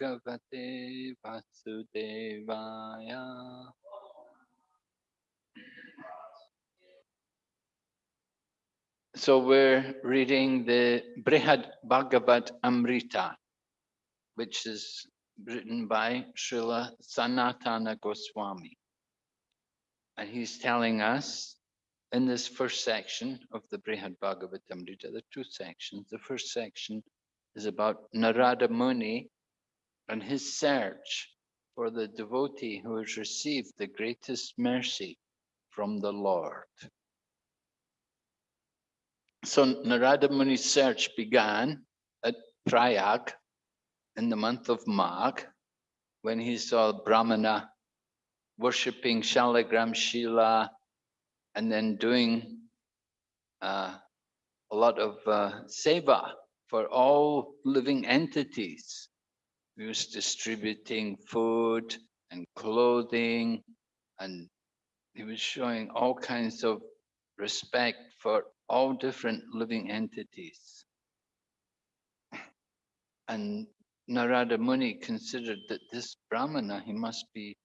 Bhagavate Vasudevaya. So we're reading the Brihad Bhagavad Amrita, which is written by Srila Sanatana Goswami. And he's telling us in this first section of the Brihad Bhagavad Amrita, are two sections. The first section is about Narada Muni and his search for the devotee who has received the greatest mercy from the Lord. So Narada Muni's search began at Prayag in the month of Magh when he saw Brahmana worshipping Shalagram Shila and then doing uh, a lot of uh, seva for all living entities. He was distributing food and clothing and he was showing all kinds of respect for all different living entities. And Narada Muni considered that this Brahmana, he must be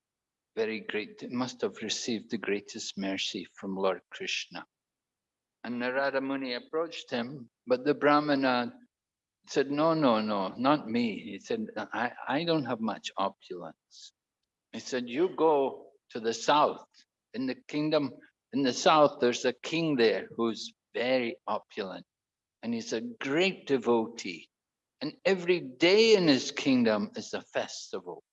very great, must have received the greatest mercy from Lord Krishna. And Narada Muni approached him, but the Brahmana said, no, no, no, not me. He said, I, I don't have much opulence. He said, you go to the south. In the kingdom, in the south, there's a king there who's very opulent. And he's a great devotee. And every day in his kingdom is a festival.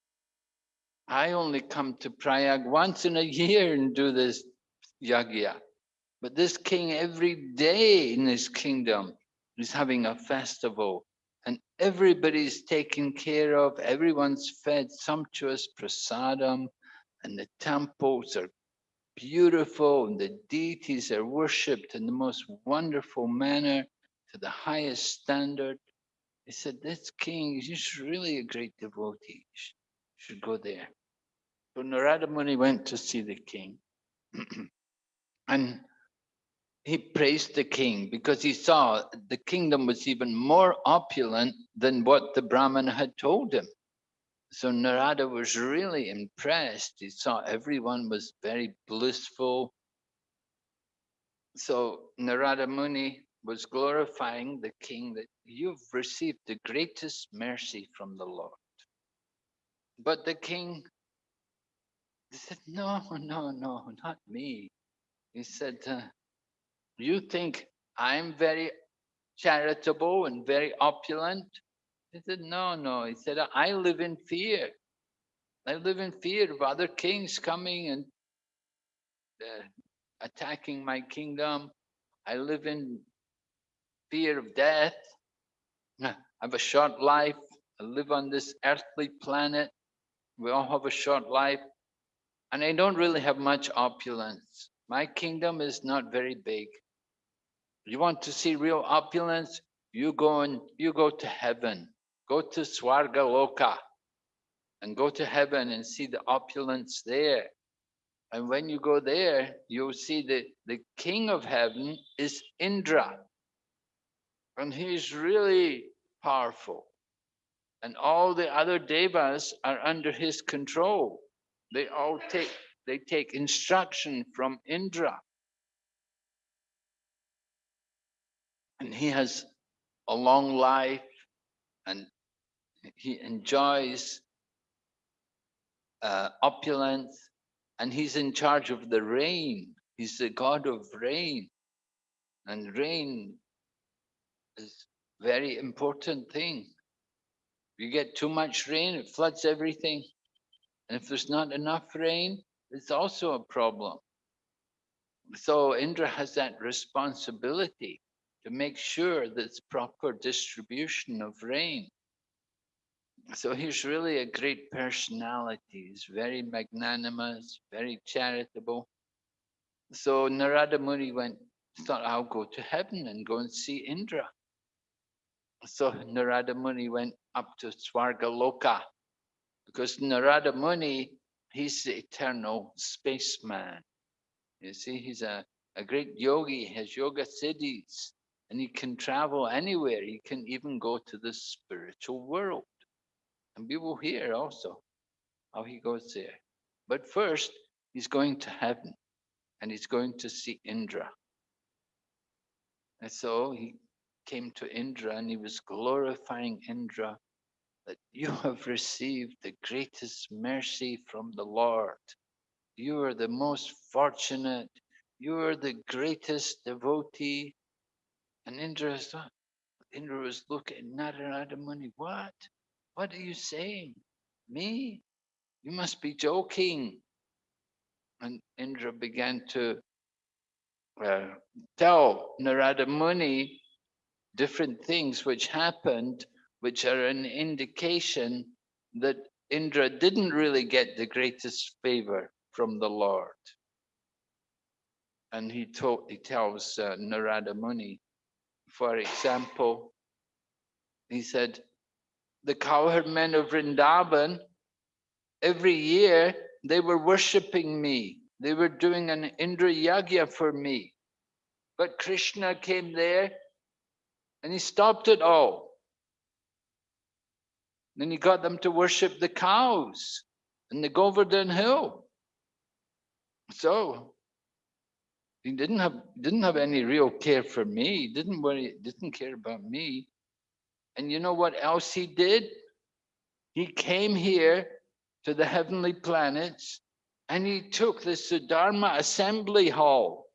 I only come to Prayag once in a year and do this yagya. But this king every day in his kingdom is having a festival and everybody's taken care of, everyone's fed sumptuous prasadam and the temples are beautiful and the deities are worshipped in the most wonderful manner to the highest standard. He said, this king is really a great devotee. You should go there. So Narada Muni went to see the king. and he praised the king because he saw the kingdom was even more opulent than what the Brahman had told him. So Narada was really impressed. He saw everyone was very blissful. So Narada Muni was glorifying the king that you've received the greatest mercy from the Lord. But the king said, no, no, no, not me. He said, uh, you think I'm very charitable and very opulent? He said, no, no. He said, I live in fear. I live in fear of other kings coming and uh, attacking my kingdom. I live in fear of death. I have a short life. I live on this earthly planet. We all have a short life. And I don't really have much opulence. My kingdom is not very big. You want to see real opulence? You go and you go to heaven. Go to Swarga Loka and go to heaven and see the opulence there. And when you go there, you'll see that the king of heaven is Indra. And he's really powerful. And all the other devas are under his control. They all take, they take instruction from Indra. And he has a long life and he enjoys uh, opulence and he's in charge of the rain. He's the god of rain. And rain is very important thing. You get too much rain, it floods everything. And if there's not enough rain, it's also a problem. So Indra has that responsibility to make sure there's proper distribution of rain. So he's really a great personality. He's very magnanimous, very charitable. So Narada Muni went, thought, I'll go to heaven and go and see Indra. So Narada Muni went up to Swarga Loka because Narada Muni, he's the eternal spaceman. You see, he's a, a great yogi, has yoga siddhis, and he can travel anywhere. He can even go to the spiritual world. And we will hear also how he goes there. But first, he's going to heaven and he's going to see Indra. And so he came to Indra and he was glorifying Indra that you have received the greatest mercy from the Lord. You are the most fortunate. You are the greatest devotee. And Indra, Indra was looking, at Narada Muni, what? What are you saying? Me? You must be joking. And Indra began to uh, tell Narada Muni different things which happened, which are an indication that Indra didn't really get the greatest favor from the Lord. And he, told, he tells uh, Narada Muni, for example, he said, the cowherd men of Vrindavan, every year they were worshipping me. They were doing an Indra Yagya for me. But Krishna came there and he stopped it all. Then he got them to worship the cows in the Govardhan Hill. So he didn't have didn't have any real care for me. He didn't worry, didn't care about me. And you know what else he did? He came here to the heavenly planets and he took the Sudharma assembly hall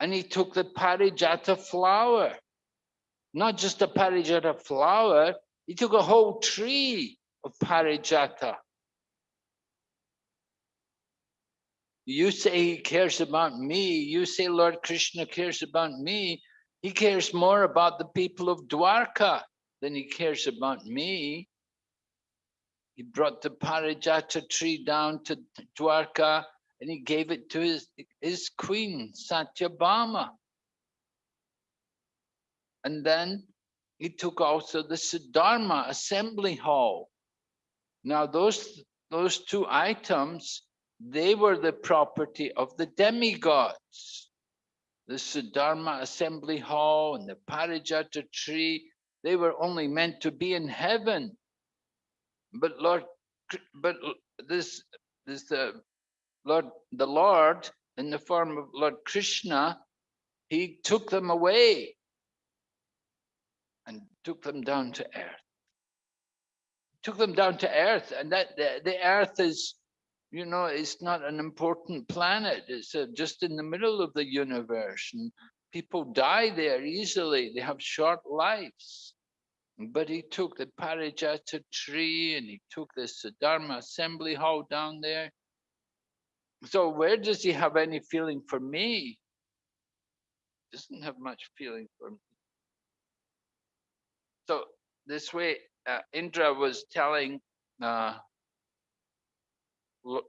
and he took the Parijata flower. Not just a Parijata flower, he took a whole tree of Parijata. You say he cares about me. You say Lord Krishna cares about me. He cares more about the people of Dwarka than he cares about me. He brought the Parijata tree down to Dwarka and he gave it to his, his queen, Satyabhama. And then he took also the Sudharma assembly hall. Now those, those two items, they were the property of the demigods. The Sudharma assembly hall and the Parijata tree, they were only meant to be in heaven. But Lord, but this, this uh, Lord, the Lord in the form of Lord Krishna, he took them away and took them down to earth. Took them down to earth, and that the, the earth is, you know, it's not an important planet. It's uh, just in the middle of the universe, and people die there easily. They have short lives. But he took the Parijata tree and he took the Sudharma assembly hall down there. So where does he have any feeling for me? Doesn't have much feeling for me. So this way, uh, Indra was telling uh,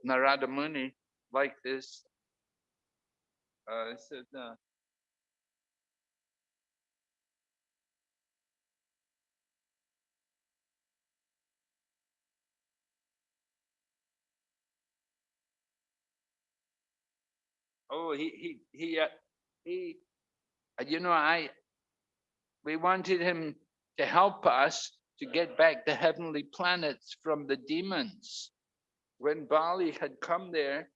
Narada Muni like this. Uh, said, uh, oh, he, he, he, uh, he, uh, you know, I, we wanted him to help us to get back the heavenly planets from the demons. When Bali had come there,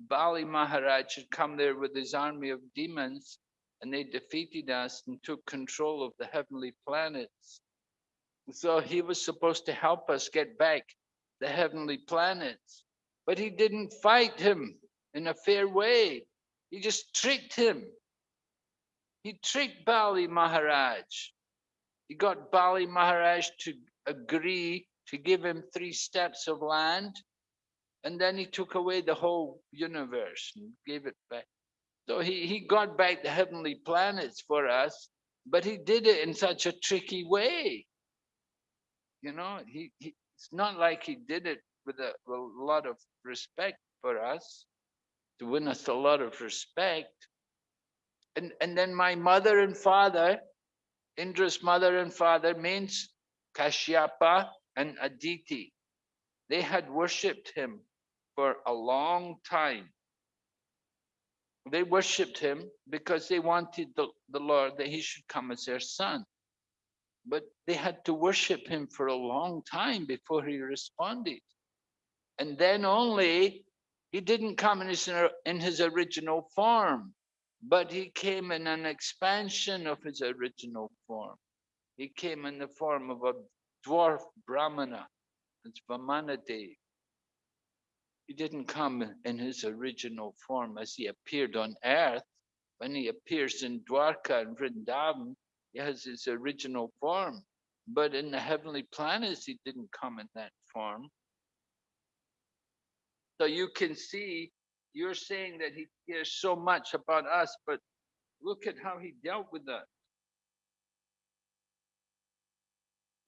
Bali Maharaj had come there with his army of demons and they defeated us and took control of the heavenly planets. So he was supposed to help us get back the heavenly planets, but he didn't fight him in a fair way. He just tricked him. He tricked Bali Maharaj. He got Bali Maharaj to agree to give him three steps of land. And then he took away the whole universe and gave it back. So he, he got back the heavenly planets for us, but he did it in such a tricky way. You know, he, he it's not like he did it with a, a lot of respect for us, to win us a lot of respect. And, and then my mother and father, Indra's mother and father means Kashyapa and Aditi. They had worshipped him for a long time. They worshipped him because they wanted the, the Lord that he should come as their son. but they had to worship him for a long time before he responded. And then only he didn't come in his, in his original form, but he came in an expansion of his original form. He came in the form of a dwarf Brahmana, it's Vamanadev. He didn't come in his original form as he appeared on earth. When he appears in Dwarka and Vrindavan, he has his original form. But in the heavenly planets, he didn't come in that form. So you can see, you're saying that he cares so much about us, but look at how he dealt with us.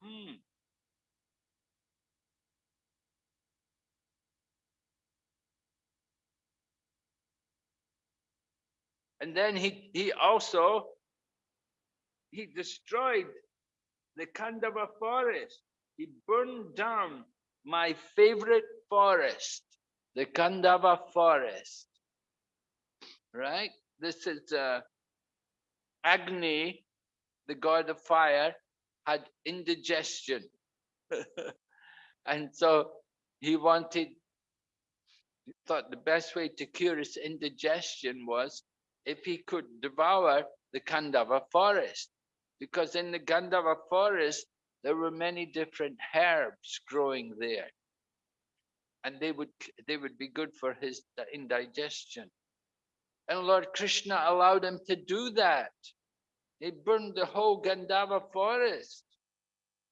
Hmm. And then he, he also, he destroyed the Khandava forest. He burned down my favorite forest, the Khandava forest. Right? This is uh, Agni, the god of fire, had indigestion. and so he wanted, thought the best way to cure his indigestion was if he could devour the Khandava forest. Because in the Khandava forest, there were many different herbs growing there. And they would, they would be good for his indigestion. And Lord Krishna allowed him to do that. He burned the whole Khandava forest.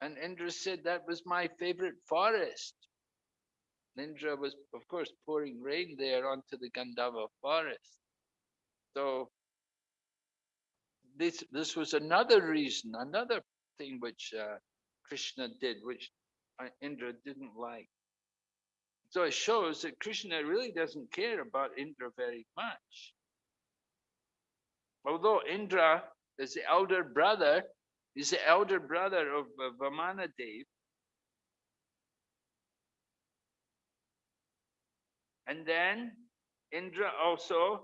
And Indra said, that was my favorite forest. Indra was, of course, pouring rain there onto the Khandava forest. So this this was another reason, another thing which uh, Krishna did, which Indra didn't like. So it shows that Krishna really doesn't care about Indra very much. Although Indra is the elder brother, is the elder brother of uh, Vamanadev. And then Indra also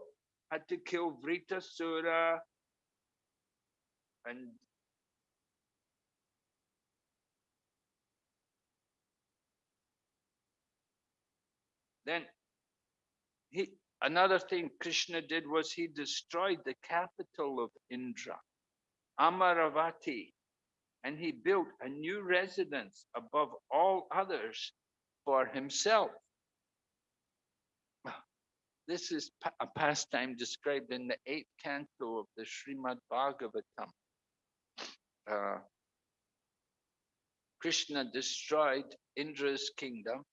had to kill Vritrasura and then he another thing Krishna did was he destroyed the capital of Indra, Amaravati, and he built a new residence above all others for himself. This is a pastime described in the eighth canto of the Srimad Bhagavatam. Uh, Krishna destroyed Indra's kingdom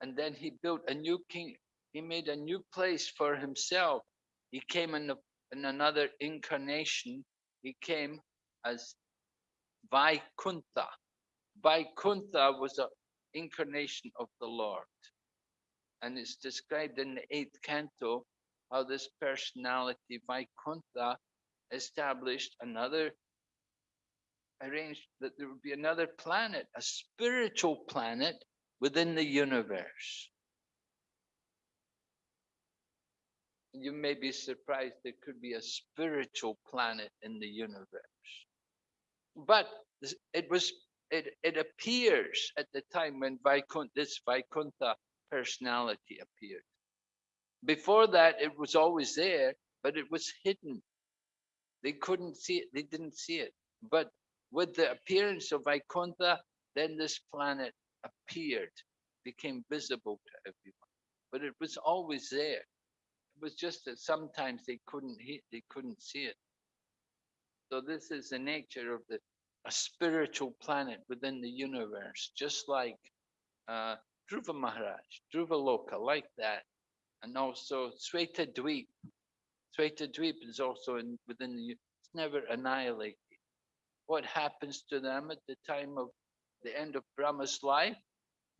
and then he built a new king. He made a new place for himself. He came in, in another incarnation. He came as Vaikuntha. Vaikuntha was an incarnation of the Lord and it's described in the eighth canto how this personality Vaikuntha established another arranged that there would be another planet, a spiritual planet within the universe. You may be surprised there could be a spiritual planet in the universe. But it was it, it appears at the time when Vaikuntha, this Vaikuntha personality appeared. Before that, it was always there, but it was hidden. They couldn't see it, they didn't see it. But with the appearance of Vaikuntha, then this planet appeared, became visible to everyone. But it was always there. It was just that sometimes they couldn't they couldn't see it. So this is the nature of the a spiritual planet within the universe, just like uh, Dhruva Maharaj, Dhruva Loka, like that. And also Sweta Dweep. Sweta Dweep is also in, within the, it's never annihilated. What happens to them at the time of the end of Brahma's life?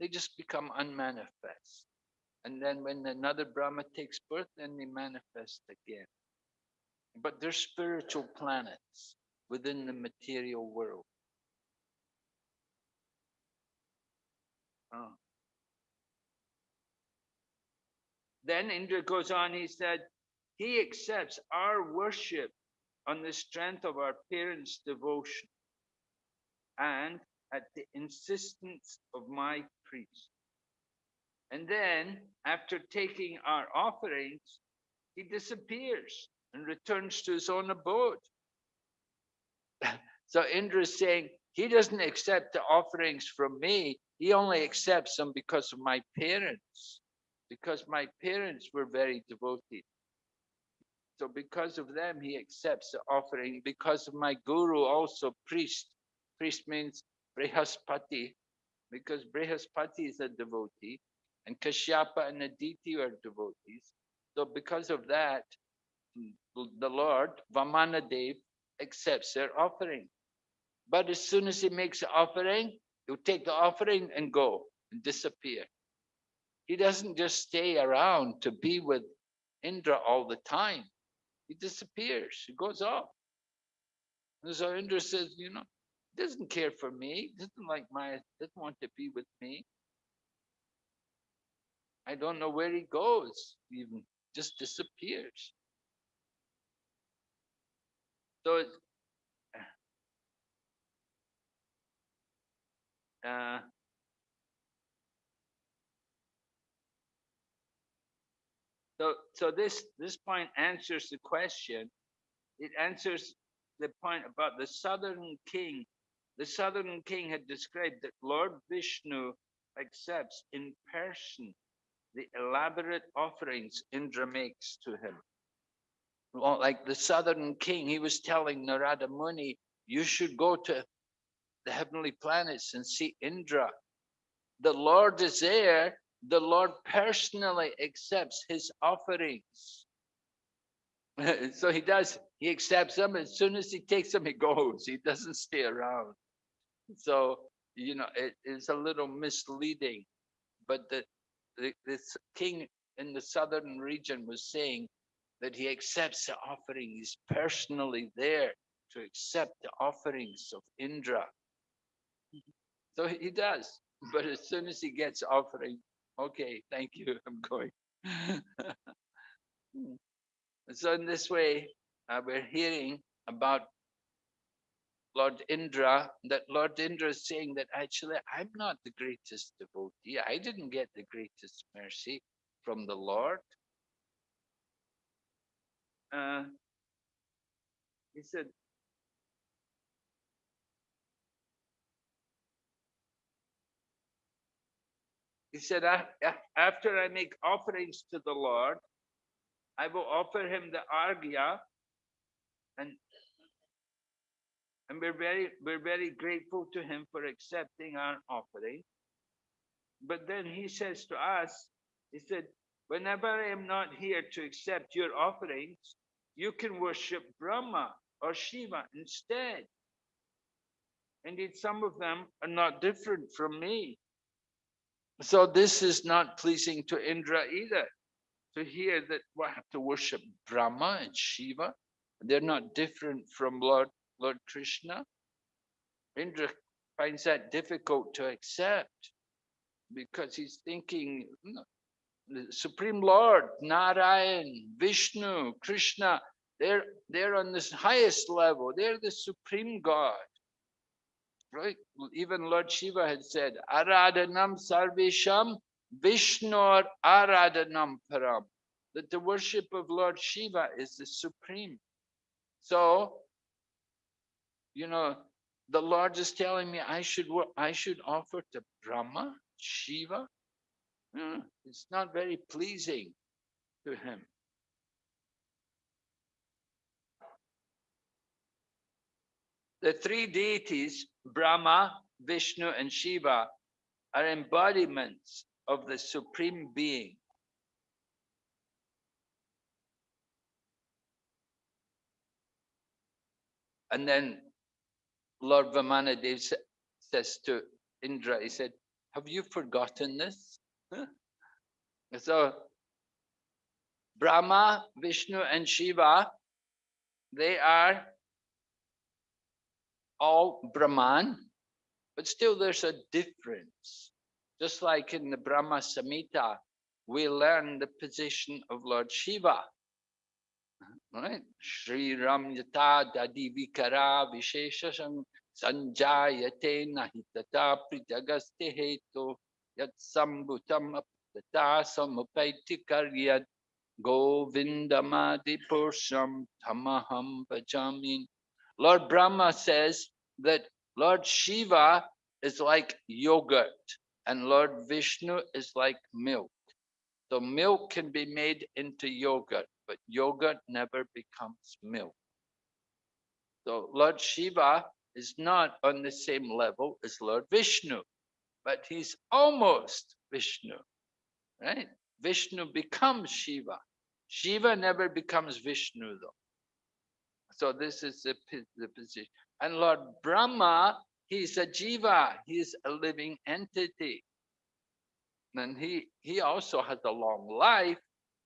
They just become unmanifest. And then when another Brahma takes birth, then they manifest again. But they're spiritual planets within the material world. Oh. Then Indra goes on, he said, he accepts our worship on the strength of our parents' devotion. and at the insistence of my priest. And then, after taking our offerings, he disappears and returns to his own abode. so Indra is saying, he doesn't accept the offerings from me. He only accepts them because of my parents, because my parents were very devoted. So because of them, he accepts the offering. Because of my guru, also priest. Priest means Brihaspati, because Brihaspati is a devotee, and Kashyapa and Aditi are devotees. So because of that, the Lord, Vamanadev, accepts their offering. But as soon as he makes the offering, he'll take the offering and go and disappear. He doesn't just stay around to be with Indra all the time. He disappears, he goes off. And so Indra says, you know, doesn't care for me, doesn't like my, doesn't want to be with me. I don't know where he goes, even just disappears. So uh, so so this this point answers the question. It answers the point about the southern king. The southern king had described that Lord Vishnu accepts in person the elaborate offerings Indra makes to him. Well, like the southern king, he was telling Narada Muni, you should go to the heavenly planets and see Indra. The Lord is there. The Lord personally accepts his offerings. so he does, he accepts them. As soon as he takes them, he goes. He doesn't stay around. So, you know, it is a little misleading. But the, the this king in the southern region was saying that he accepts the offering. He's personally there to accept the offerings of Indra. So he does. But as soon as he gets offering, okay, thank you, I'm going. so in this way, uh, we're hearing about Lord Indra, that Lord Indra is saying that actually I'm not the greatest devotee. I didn't get the greatest mercy from the Lord. Uh, he said, he said, after I make offerings to the Lord, I will offer him the arghya and and we're very we're very grateful to him for accepting our offering. But then he says to us, he said, whenever I am not here to accept your offerings, you can worship Brahma or Shiva instead. Indeed, some of them are not different from me. So this is not pleasing to Indra either, to hear that we have to worship Brahma and Shiva. They're not different from Lord, Lord Krishna. Indra finds that difficult to accept because he's thinking, hmm, the Supreme Lord, Narayan, Vishnu, Krishna, they're, they're on this highest level. They're the Supreme God. Right? Even Lord Shiva had said, Aradhanam Sarvesham Vishnur Aradhanam Param. That the worship of Lord Shiva is the supreme. So, you know, the Lord is telling me I should I should offer to Brahma, Shiva, Mm, it's not very pleasing to him. The three deities, Brahma, Vishnu, and Shiva, are embodiments of the Supreme Being. And then Lord Vamanadev says to Indra, he said, have you forgotten this? So Brahma, Vishnu, and Shiva, they are all Brahman, but still there's a difference. Just like in the Brahma Samhita, we learn the position of Lord Shiva. Right? Sri Ram Yata Dadi Vikara Visheshasam Sanjayate nahitata prijagaste heto yat sambutam aptata samapaiti karyat govindamadi purusham tamaham bhajamin. Lord Brahma says that Lord Shiva is like yogurt and Lord Vishnu is like milk. So milk can be made into yogurt, but yogurt never becomes milk. So Lord Shiva is not on the same level as Lord Vishnu, but he's almost Vishnu, right? Vishnu becomes Shiva. Shiva never becomes Vishnu though. So this is the, the position. And Lord Brahma, he's a jiva, he's a living entity. And he, he also has a long life,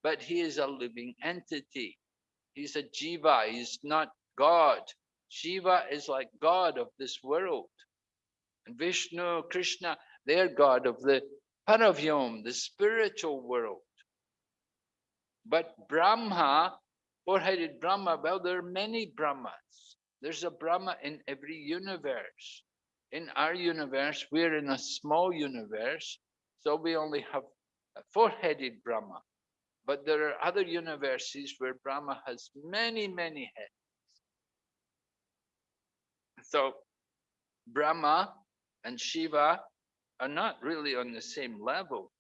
but he is a living entity. He's a jiva, he's not God. Shiva is like God of this world. And Vishnu, Krishna, they're God of the Paravyom, the spiritual world. But Brahma, four-headed Brahma, well, there are many Brahmas. There's a Brahma in every universe. In our universe, we're in a small universe, so we only have a four-headed Brahma. But there are other universes where Brahma has many, many heads. So Brahma and Shiva are not really on the same level.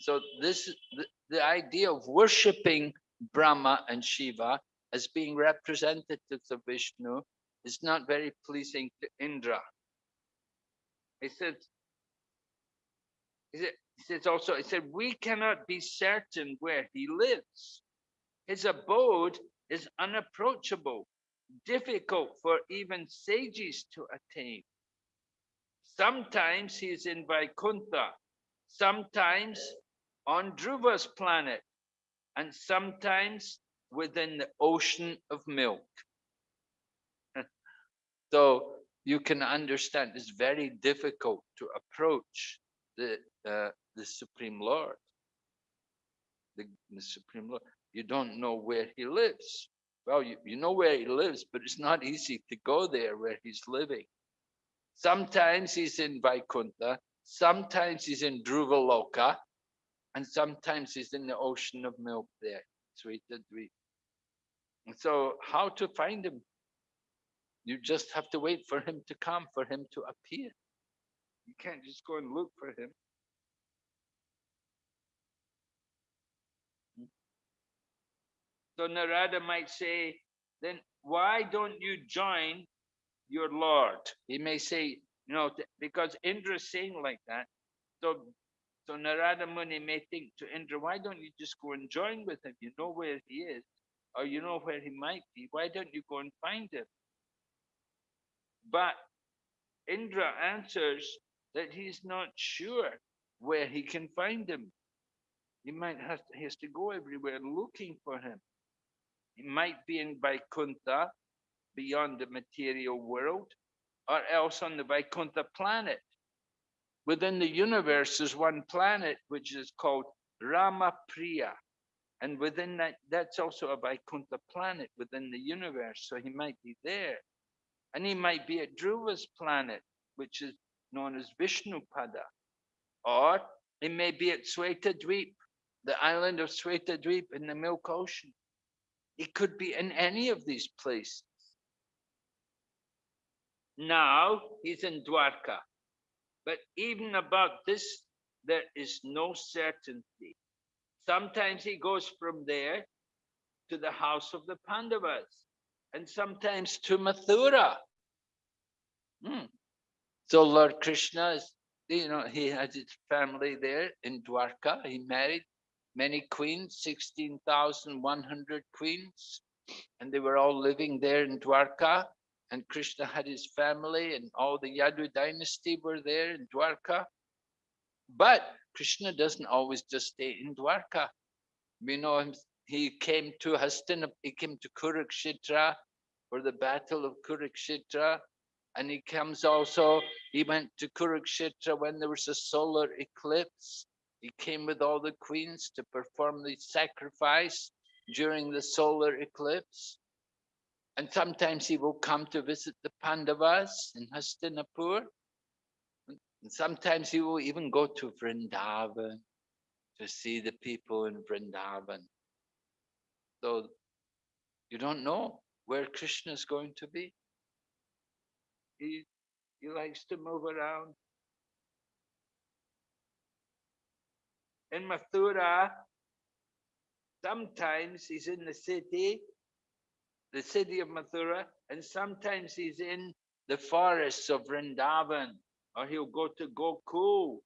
So this the, the idea of worshipping Brahma and Shiva as being representatives of Vishnu is not very pleasing to Indra. He said, he said, he says also, he said, we cannot be certain where he lives. His abode is unapproachable, difficult for even sages to attain. Sometimes he is in Vaikuntha, sometimes on Dhruva's planet, and sometimes within the ocean of milk. so you can understand it's very difficult to approach the uh, the Supreme Lord. The, the Supreme Lord. You don't know where he lives. Well, you, you know where he lives, but it's not easy to go there where he's living. Sometimes he's in Vaikuntha, sometimes he's in Loka, and sometimes he's in the ocean of milk there, Sweta Dweep. And so how to find him? You just have to wait for him to come, for him to appear. You can't just go and look for him. So Narada might say, then why don't you join your Lord? He may say, you know, because Indra is saying like that. So, so Narada Muni may think to Indra, why don't you just go and join with him? You know where he is, or you know where he might be. Why don't you go and find him? But Indra answers that he's not sure where he can find him. He might have to, he has to go everywhere looking for him. He might be in Vaikuntha, beyond the material world, or else on the Vaikuntha planet. Within the universe, there's one planet which is called Ramapriya. And within that, that's also a Vaikuntha planet within the universe. So he might be there. And he might be at Dhruva's planet, which is known as Vishnupada. Or he may be at Sweta Dweep, the island of Sweta Dweep in the Milk Ocean. It could be in any of these places. Now he's in Dwarka. But even about this, there is no certainty. Sometimes he goes from there to the house of the Pandavas and sometimes to Mathura. Hmm. So Lord Krishna is, you know, he has his family there in Dwarka. He married many queens, 16,100 queens, and they were all living there in Dwarka. And Krishna had his family, and all the Yadu dynasty were there in Dwarka. But Krishna doesn't always just stay in Dwarka. We know he came to Hastinap, he came to Kurukshetra for the battle of Kurukshetra. And he comes also, he went to Kurukshetra when there was a solar eclipse he came with all the queens to perform the sacrifice during the solar eclipse. And sometimes he will come to visit the Pandavas in Hastinapur. And sometimes he will even go to Vrindavan to see the people in Vrindavan. So you don't know where Krishna is going to be. He, he likes to move around. In Mathura, sometimes he's in the city, the city of Mathura, and sometimes he's in the forests of Vrindavan, or he'll go to Gokul.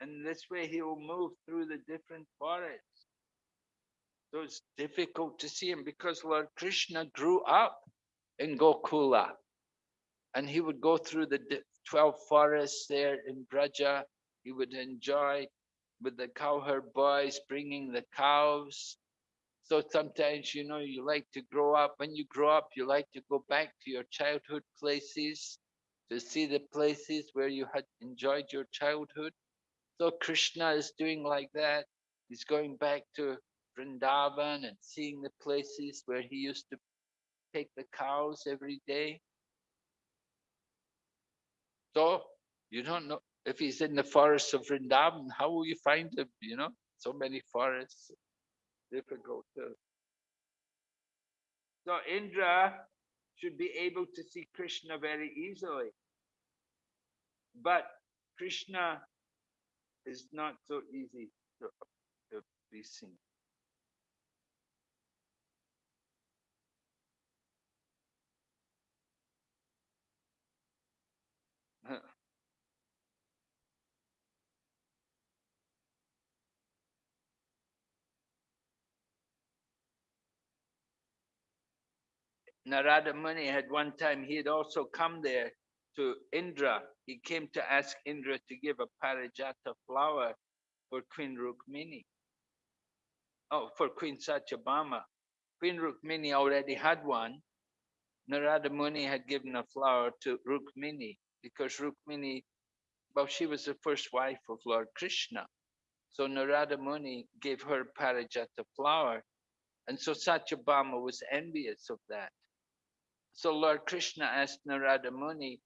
And this way he will move through the different forests. So it's difficult to see him because Lord Krishna grew up in Gokula. And he would go through the 12 forests there in Braja. He would enjoy with the cowherd boys bringing the cows. So sometimes, you know, you like to grow up. When you grow up, you like to go back to your childhood places to see the places where you had enjoyed your childhood. So Krishna is doing like that. He's going back to Vrindavan and seeing the places where he used to take the cows every day. So you don't know if he's in the forests of Vrindavan, how will you find him? You know, so many forests, difficult to. So Indra should be able to see Krishna very easily. But Krishna is not so easy to, to be seen. Narada Muni had one time, he had also come there to Indra. He came to ask Indra to give a parijata flower for Queen Rukmini. Oh, for Queen Satyabhama. Queen Rukmini already had one. Narada Muni had given a flower to Rukmini because Rukmini, well, she was the first wife of Lord Krishna. So Narada Muni gave her parijata flower. And so Satyabhama was envious of that. So Lord Krishna asked Narada Muni,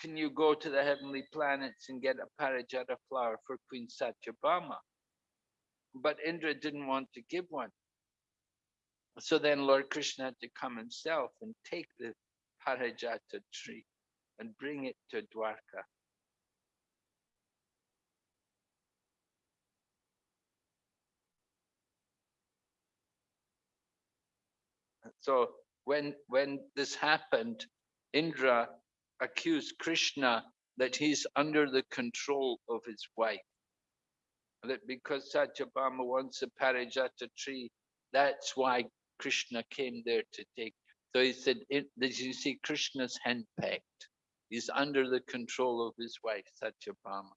can you go to the heavenly planets and get a parijata flower for Queen Satyabhama? But Indra didn't want to give one. So then Lord Krishna had to come himself and take the parijata tree and bring it to Dwarka. So when when this happened, Indra accused Krishna that he's under the control of his wife. That because Satyabhama wants a parijata tree, that's why Krishna came there to take. So he said, did you see Krishna's handpicked? He's under the control of his wife, Satyabhama.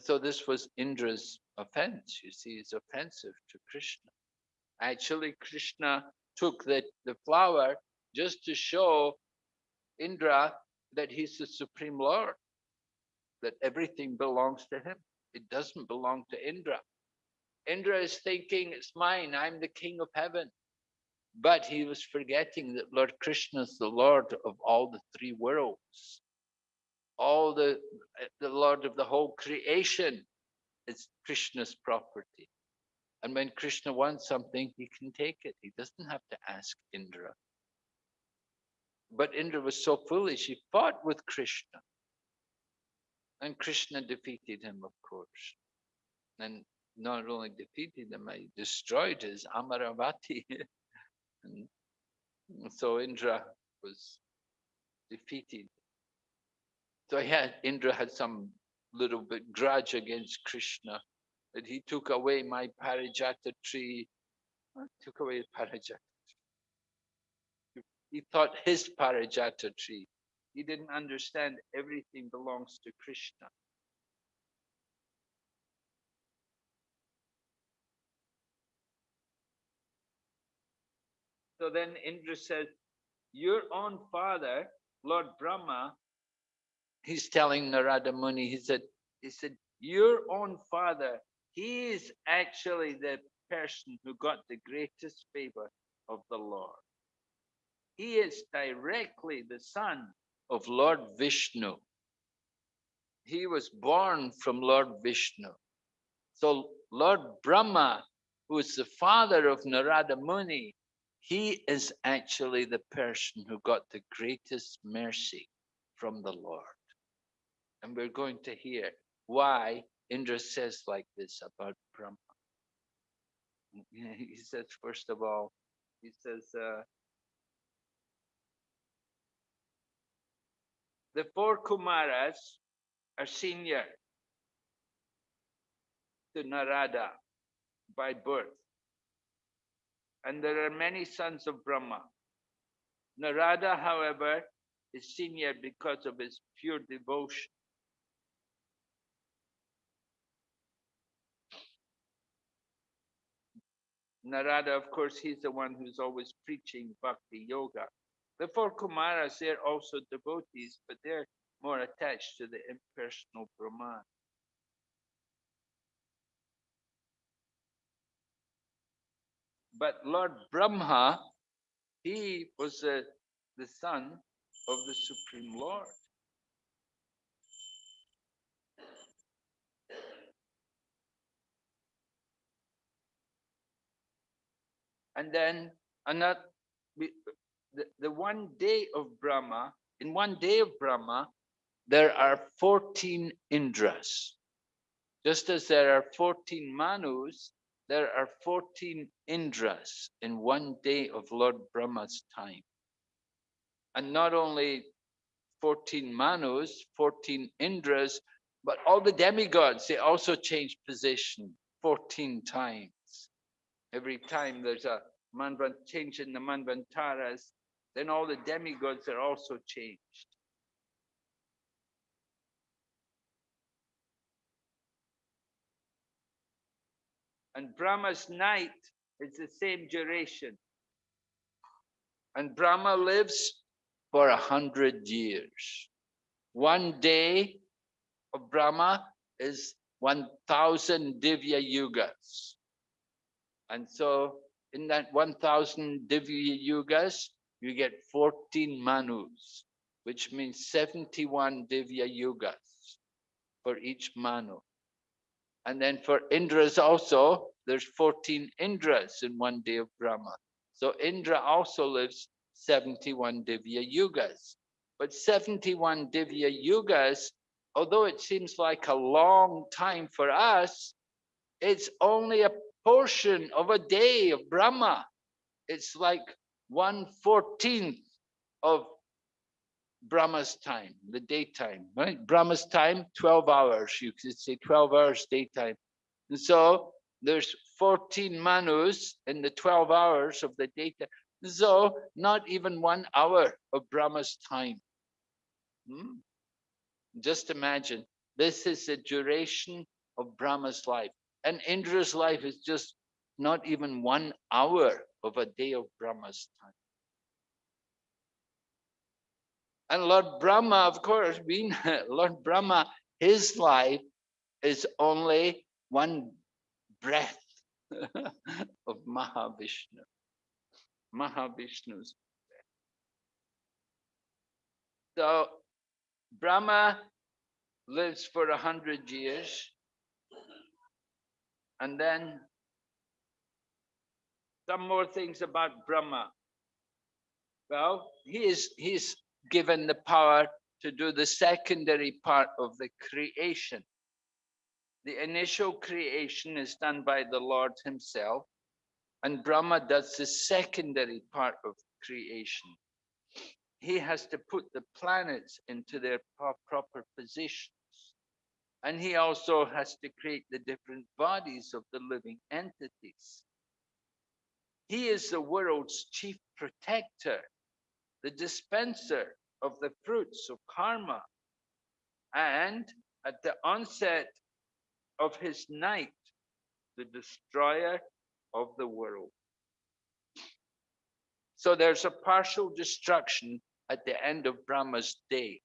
So this was Indra's offense. You see, it's offensive to Krishna. Actually, Krishna took the, the flower just to show Indra that he's the supreme lord, that everything belongs to him. It doesn't belong to Indra. Indra is thinking, it's mine, I'm the king of heaven. But he was forgetting that Lord Krishna is the Lord of all the three worlds. All the, the Lord of the whole creation is Krishna's property. And when Krishna wants something, he can take it. He doesn't have to ask Indra. But Indra was so foolish, he fought with Krishna. And Krishna defeated him, of course. And not only defeated him, he destroyed his Amaravati. and so Indra was defeated. So he had, Indra had some little bit grudge against Krishna that he took away my parijata tree, took away parijata he thought his Parijata tree. He didn't understand everything belongs to Krishna. So then Indra says, your own father, Lord Brahma, he's telling Narada Muni, he said, he said, your own father, he is actually the person who got the greatest favor of the Lord. he is directly the son of Lord Vishnu. He was born from Lord Vishnu. So Lord Brahma, who is the father of Narada Muni, he is actually the person who got the greatest mercy from the Lord. And we're going to hear why Indra says like this about Brahma. He says, first of all, he says, uh, the four Kumaras are senior to Narada by birth. And there are many sons of Brahma. Narada, however, is senior because of his pure devotion. Narada, of course, he's the one who's always preaching bhakti yoga. The four Kumaras, they're also devotees, but they're more attached to the impersonal Brahman. But Lord Brahma, he was the, the son of the Supreme Lord. And then another, the, the one day of Brahma, in one day of Brahma, there are 14 Indras. Just as there are 14 Manus, there are 14 Indras in one day of Lord Brahma's time. And not only 14 Manus, 14 Indras, but all the demigods, they also change position 14 times. Every time there's a Manvan change in the Manvantaras, then all the demigods are also changed. And Brahma's night is the same duration. And Brahma lives for a hundred years. One day of Brahma is 1000 Divya Yugas. And so in that 1000 Divya Yugas, you get 14 Manus, which means 71 Divya Yugas for each Manu. And then for Indras also, there's 14 Indras in one day of Brahma. So Indra also lives 71 Divya Yugas. But 71 Divya Yugas, although it seems like a long time for us, it's only a portion of a day of Brahma. It's like one fourteenth of Brahma's time, the daytime, right? Brahma's time, 12 hours. You could say 12 hours daytime. And so there's 14 manus in the 12 hours of the daytime. So not even one hour of Brahma's time. Hmm? Just imagine, this is the duration of Brahma's life. And Indra's life is just not even one hour of a day of Brahma's time. And Lord Brahma, of course, being Lord Brahma, his life is only one breath of Mahavishnu. Mahavishnu's breath. So Brahma lives for a hundred years and then some more things about Brahma. Well, he is he's given the power to do the secondary part of the creation. The initial creation is done by the Lord himself, and Brahma does the secondary part of creation. He has to put the planets into their proper positions. And he also has to create the different bodies of the living entities. He is the world's chief protector, the dispenser of the fruits of karma. And at the onset of his night, the destroyer of the world. So there's a partial destruction at the end of Brahma's day.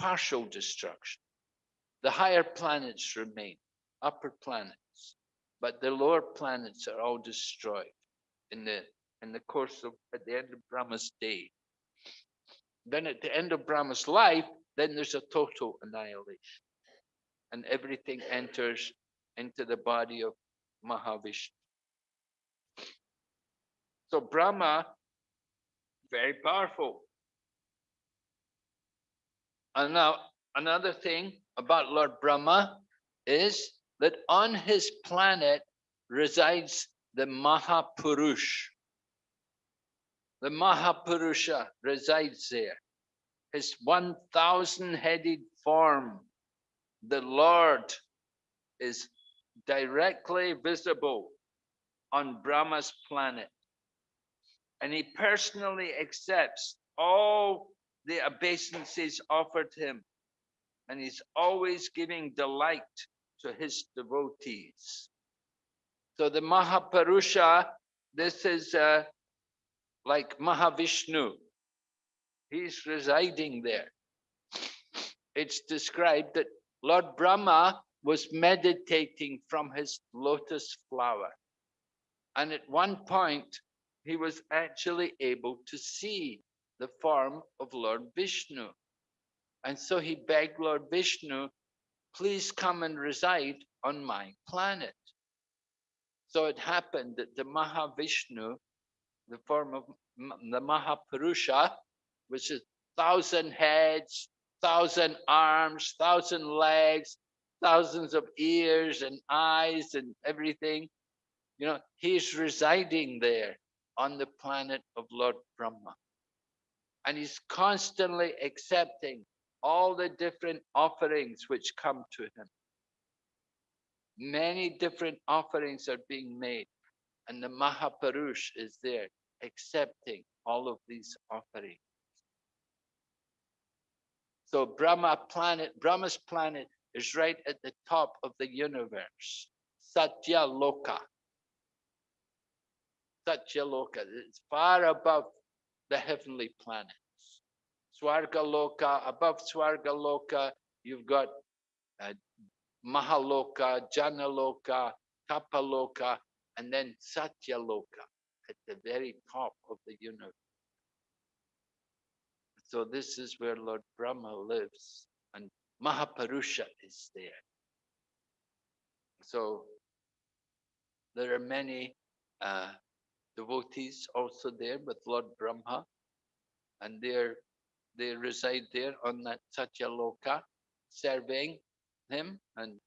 Partial destruction. The higher planets remain, upper planets, but the lower planets are all destroyed in the in the course of at the end of Brahma's day. Then at the end of Brahma's life, then there's a total annihilation. And everything enters into the body of Mahavishnu. So Brahma, very powerful. And now another thing about Lord Brahma is that on his planet resides the Mahapurush. The Mahapurusha resides there. His 1,000 headed form, the Lord, is directly visible on Brahma's planet. And he personally accepts all the obeisances offered him. And he's always giving delight to his devotees. So the Mahapurusha, this is uh, like Mahavishnu. He's residing there. It's described that Lord Brahma was meditating from his lotus flower. And at one point, he was actually able to see the form of Lord Vishnu. And so he begged Lord Vishnu, please come and reside on my planet. So it happened that the Mahavishnu, the form of the Mahapurusha, which is thousand heads, thousand arms, thousand legs, thousands of ears and eyes and everything, you know, he's residing there on the planet of Lord Brahma. And he's constantly accepting all the different offerings which come to him. Many different offerings are being made, and the Mahapurush is there accepting all of these offerings. So Brahma planet, Brahma's planet is right at the top of the universe, Satya Loka. Satya Loka, it's far above the heavenly planets. Swarga Loka, above Swarga Loka, you've got uh, Mahaloka, Janaloka, Tapaloka, and then Satyaloka at the very top of the universe. So this is where Lord Brahma lives and Mahapurusha is there. So there are many uh, devotees also there with Lord Brahma and they're they reside there on that Satyaloka serving him and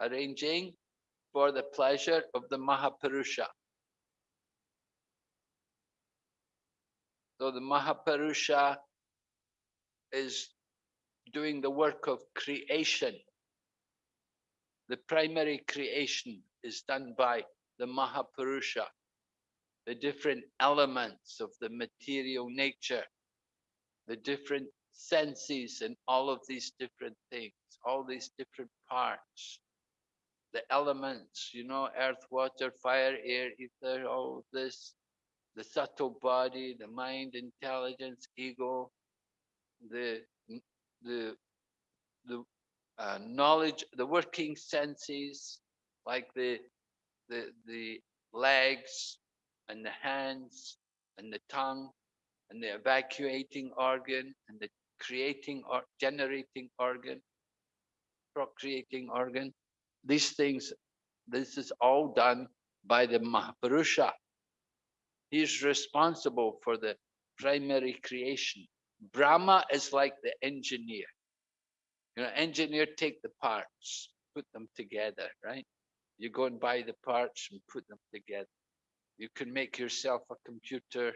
arranging for the pleasure of the Mahapurusha. So the Mahapurusha is doing the work of creation. The primary creation is done by the Mahapurusha, the different elements of the material nature, the different senses and all of these different things, all these different parts, the elements, you know, earth, water, fire, air, ether, all this, the subtle body, the mind, intelligence, ego, the the the uh, knowledge, the working senses, like the the the legs and the hands and the tongue and the evacuating organ and the creating or generating organ, procreating organ. These things, this is all done by the Mahapurusha. He is responsible for the primary creation. Brahma is like the engineer. You know, engineer take the parts, put them together, right? You go and buy the parts and put them together. You can make yourself a computer.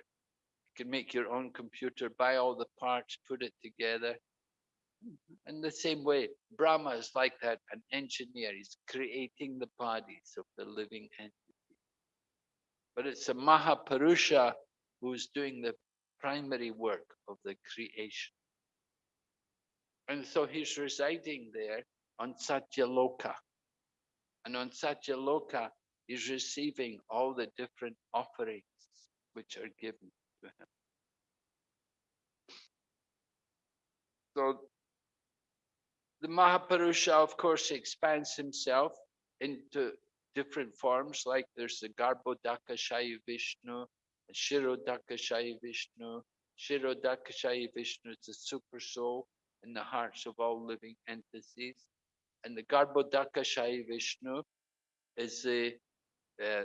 Can make your own computer, buy all the parts, put it together. In the same way, Brahma is like that, an engineer. He's creating the bodies of the living entity. But it's a Mahapurusha who's doing the primary work of the creation. And so he's residing there on Satyaloka. And on Satyaloka, he's receiving all the different offerings which are given to him. So the Mahapurusha, of course, expands himself into different forms, like there's the Garbhodaka Shayi Vishnu, Kshirodakashayi Vishnu. Kshirodakashayi Vishnu is the super soul in the hearts of all living entities. And the Garbhodakashayi Vishnu is the, uh,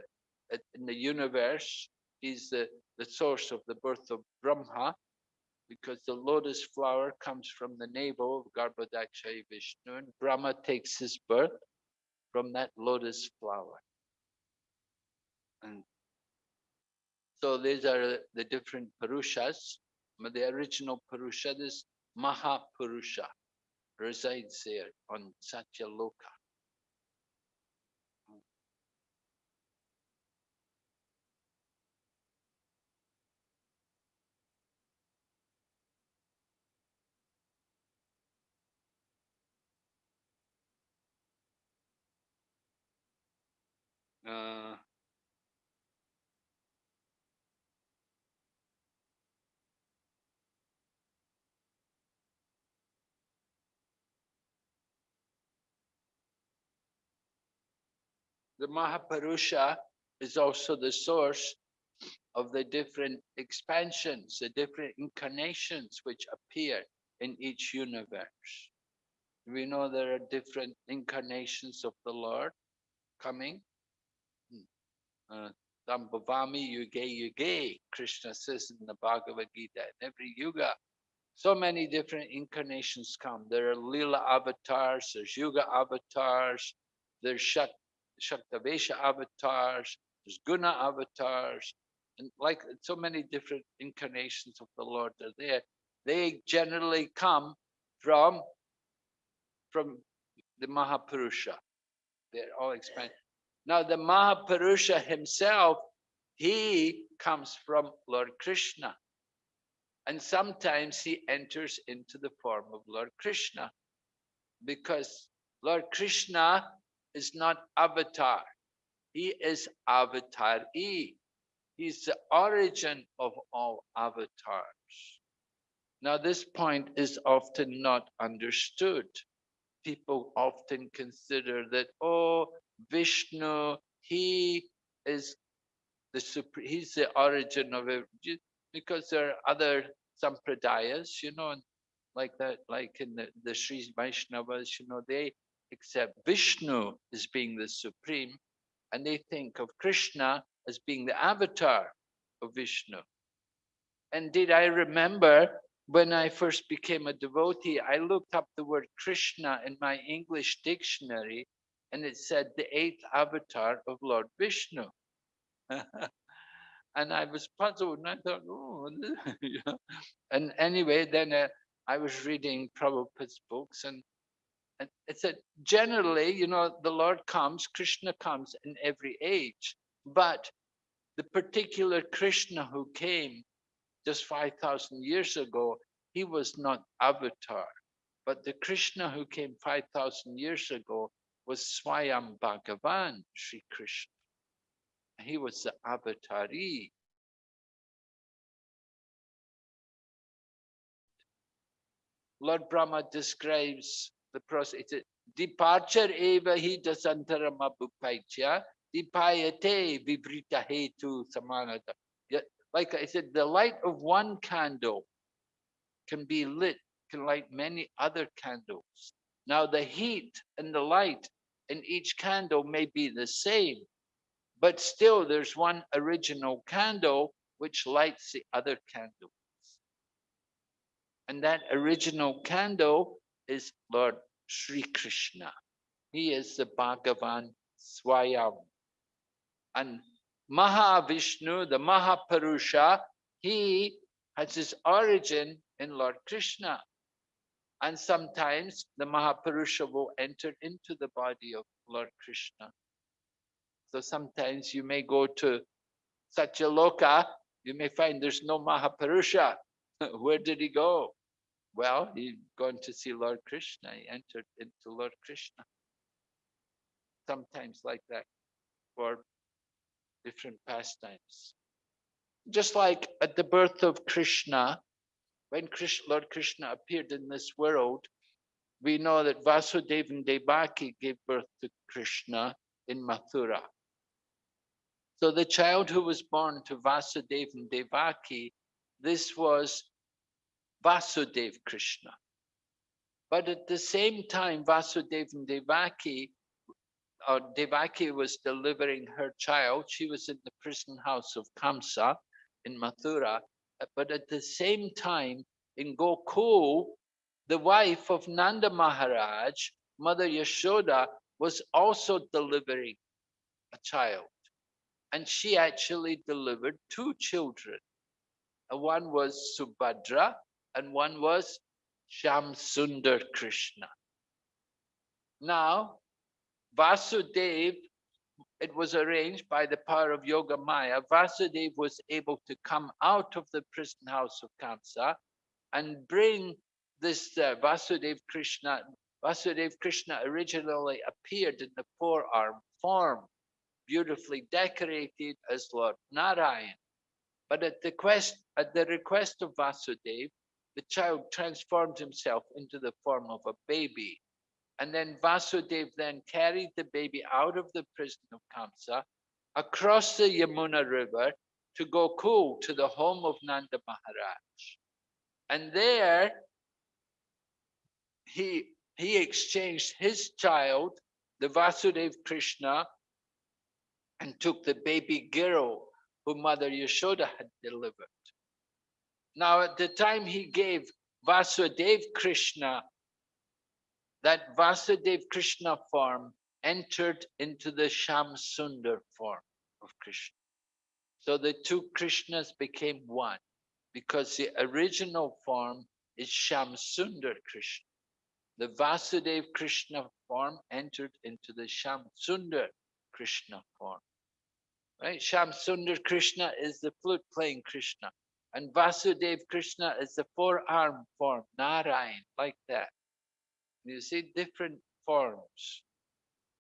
in the universe, he's the, the source of the birth of Brahma, because the lotus flower comes from the navel of Garbhodakashayi Vishnu, and Brahma takes his birth from that lotus flower. And so these are the different Purushas. The original Purusha, this Mahapurusha, resides there on Satyaloka. Uh, the Mahapurusha is also the source of the different expansions, the different incarnations which appear in each universe. We know there are different incarnations of the Lord coming. Sambhavami Yuge Yuge, Krishna says in the Bhagavad Gita, in every yuga, so many different incarnations come. There are Lila avatars, there's Yuga avatars, there's Shat Shaktavesha avatars, there's Guna avatars, and like so many different incarnations of the Lord are there. They generally come from, from the Mahapurusha. They're all expanded. Now the Mahapurusha himself, he comes from Lord Krishna. And sometimes he enters into the form of Lord Krishna because Lord Krishna is not avatar. He is avatar E. He's the origin of all avatars. Now, this point is often not understood. People often consider that, oh, Vishnu, he is the he's the origin of it, because there are other sampradayas, you know, like that, like in the, the Sri Vaishnavas, you know, they accept Vishnu as being the supreme, and they think of Krishna as being the avatar of Vishnu. And did I remember when I first became a devotee, I looked up the word Krishna in my English dictionary, and it said the eighth avatar of Lord Vishnu. and I was puzzled, and I thought, oh, and anyway, then uh, I was reading Prabhupada's books, and and it said, generally, you know, the Lord comes, Krishna comes in every age, but the particular Krishna who came just 5,000 years ago, he was not avatar. But the Krishna who came 5,000 years ago was Swayam Bhagavan, Sri Krishna. He was the avatari. Lord Brahma describes the process. It's departure eva hi dasantarama bupaicha, dipayate vibrita hetu samanata. Like I said, the light of one candle can be lit, can light many other candles. Now the heat and the light in each candle may be the same, but still there's one original candle which lights the other candles. And that original candle is Lord Sri Krishna. He is the Bhagavan Swayam. And Mahavishnu, the Mahapurusha, he has his origin in Lord Krishna. And sometimes the Mahapurusha will enter into the body of Lord Krishna. So sometimes you may go to Satyaloka, you may find there's no Mahapurusha. Where did he go? Well, he gone to see Lord Krishna. He entered into Lord Krishna. Sometimes like that for different pastimes. Just like at the birth of Krishna, when Krishna, Lord Krishna appeared in this world, we know that Vasudeva and Devaki gave birth to Krishna in Mathura. So the child who was born to Vasudeva and Devaki, this was Vasudeva Krishna. But at the same time, Vasudeva and Devaki, or Devaki was delivering her child. She was in the prison house of Kamsa in Mathura. Uh, but at the same time, in Gokul, the wife of Nanda Maharaj, Mother Yashoda, was also delivering a child. And she actually delivered two children. Uh, one was Subhadra and one was Shamsundar Krishna. Now, Vasudev, it was arranged by the power of Yoga Maya, Vasudev was able to come out of the prison house of Kamsa and bring this uh, Vasudev Krishna. Vasudev Krishna originally appeared in the forearm form, beautifully decorated as Lord Narayan. But at the, quest, at the request of Vasudev, the child transformed himself into the form of a baby. And then Vasudev then carried the baby out of the prison of Kamsa, across the Yamuna River to Gokul, to the home of Nanda Maharaj. And there, he, he exchanged his child, the Vasudev Krishna, and took the baby girl who Mother Yashoda had delivered. Now, at the time he gave Vasudev Krishna, that Vasudev Krishna form entered into the Sham Sundar form of Krishna. So the two Krishnas became one because the original form is Sham Sundar Krishna. The Vasudev Krishna form entered into the Sham Sundar Krishna form. Right? Sham Sundar Krishna is the flute playing Krishna. And Vasudev Krishna is the four-arm form, Narayan, like that. You see different forms.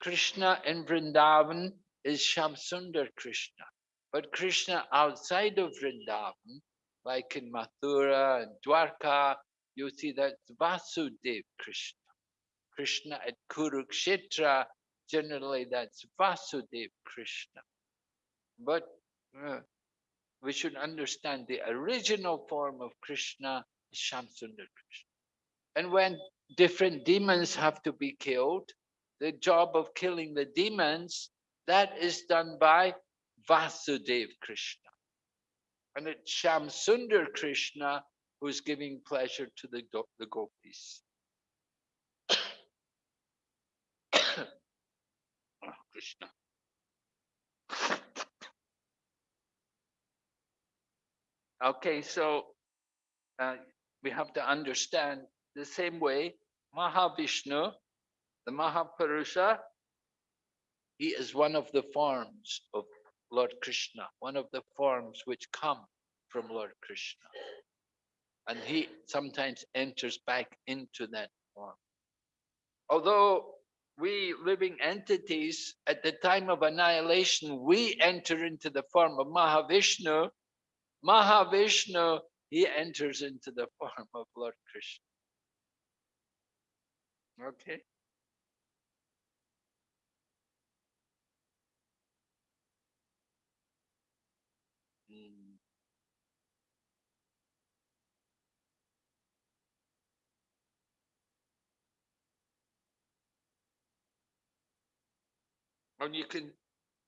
Krishna in Vrindavan is Shamsundar Krishna. But Krishna outside of Vrindavan, like in Mathura and Dwarka, you see that's Vasudev Krishna. Krishna at Kurukshetra, generally that's Vasudev Krishna. But uh, we should understand the original form of Krishna is Shamsundar Krishna. And when different demons have to be killed, the job of killing the demons, that is done by Vasudev Krishna. And it's Shamsundar Krishna who's giving pleasure to the, the gopis. oh, Krishna. Okay, so uh, we have to understand the same way Mahavishnu, the Mahapurusha, he is one of the forms of Lord Krishna, one of the forms which come from Lord Krishna. And he sometimes enters back into that form. Although we living entities, at the time of annihilation, we enter into the form of Mahavishnu, Mahavishnu, he enters into the form of Lord Krishna. Okay. Mm. And you can,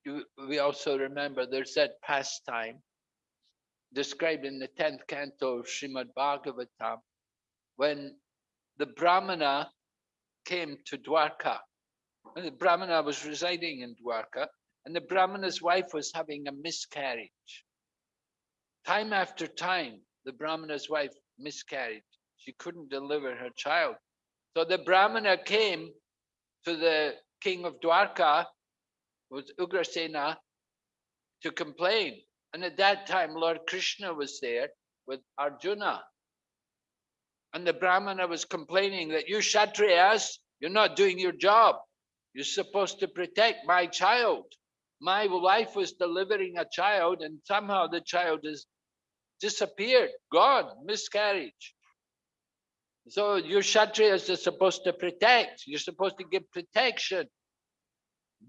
you, we also remember there's that pastime described in the 10th canto of Srimad Bhagavatam, when the Brahmana came to Dwarka. And the Brahmana was residing in Dwarka, and the Brahmana's wife was having a miscarriage. Time after time, the Brahmana's wife miscarried. She couldn't deliver her child. So the Brahmana came to the king of Dwarka, was Ugrasena, to complain. And at that time, Lord Krishna was there with Arjuna. And the Brahmana was complaining that you Kshatriyas, you're not doing your job. You're supposed to protect my child. My wife was delivering a child and somehow the child has disappeared, gone, miscarriage. So your Kshatriyas are supposed to protect. You're supposed to give protection.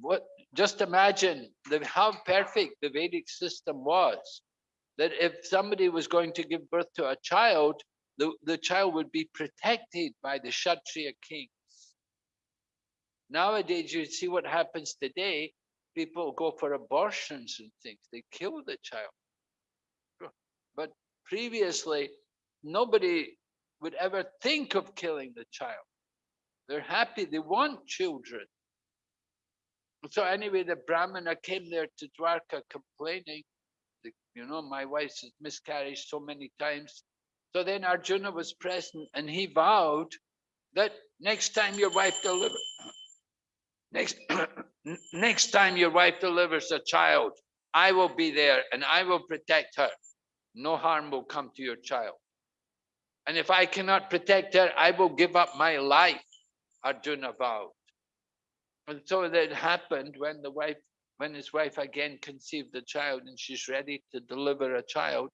what just imagine the, how perfect the Vedic system was. That if somebody was going to give birth to a child, the, the child would be protected by the Kshatriya kings. Nowadays, you see what happens today. People go for abortions and things. They kill the child. But previously, nobody would ever think of killing the child. They're happy. They want children. So anyway, the Brahmana came there to Dwarka complaining, you know, my wife has miscarried so many times. So then Arjuna was present and he vowed that next time your wife delivers, next, next time your wife delivers a child, I will be there and I will protect her. No harm will come to your child. And if I cannot protect her, I will give up my life, Arjuna vowed. And so that happened when the wife, when his wife again conceived the child and she's ready to deliver a child.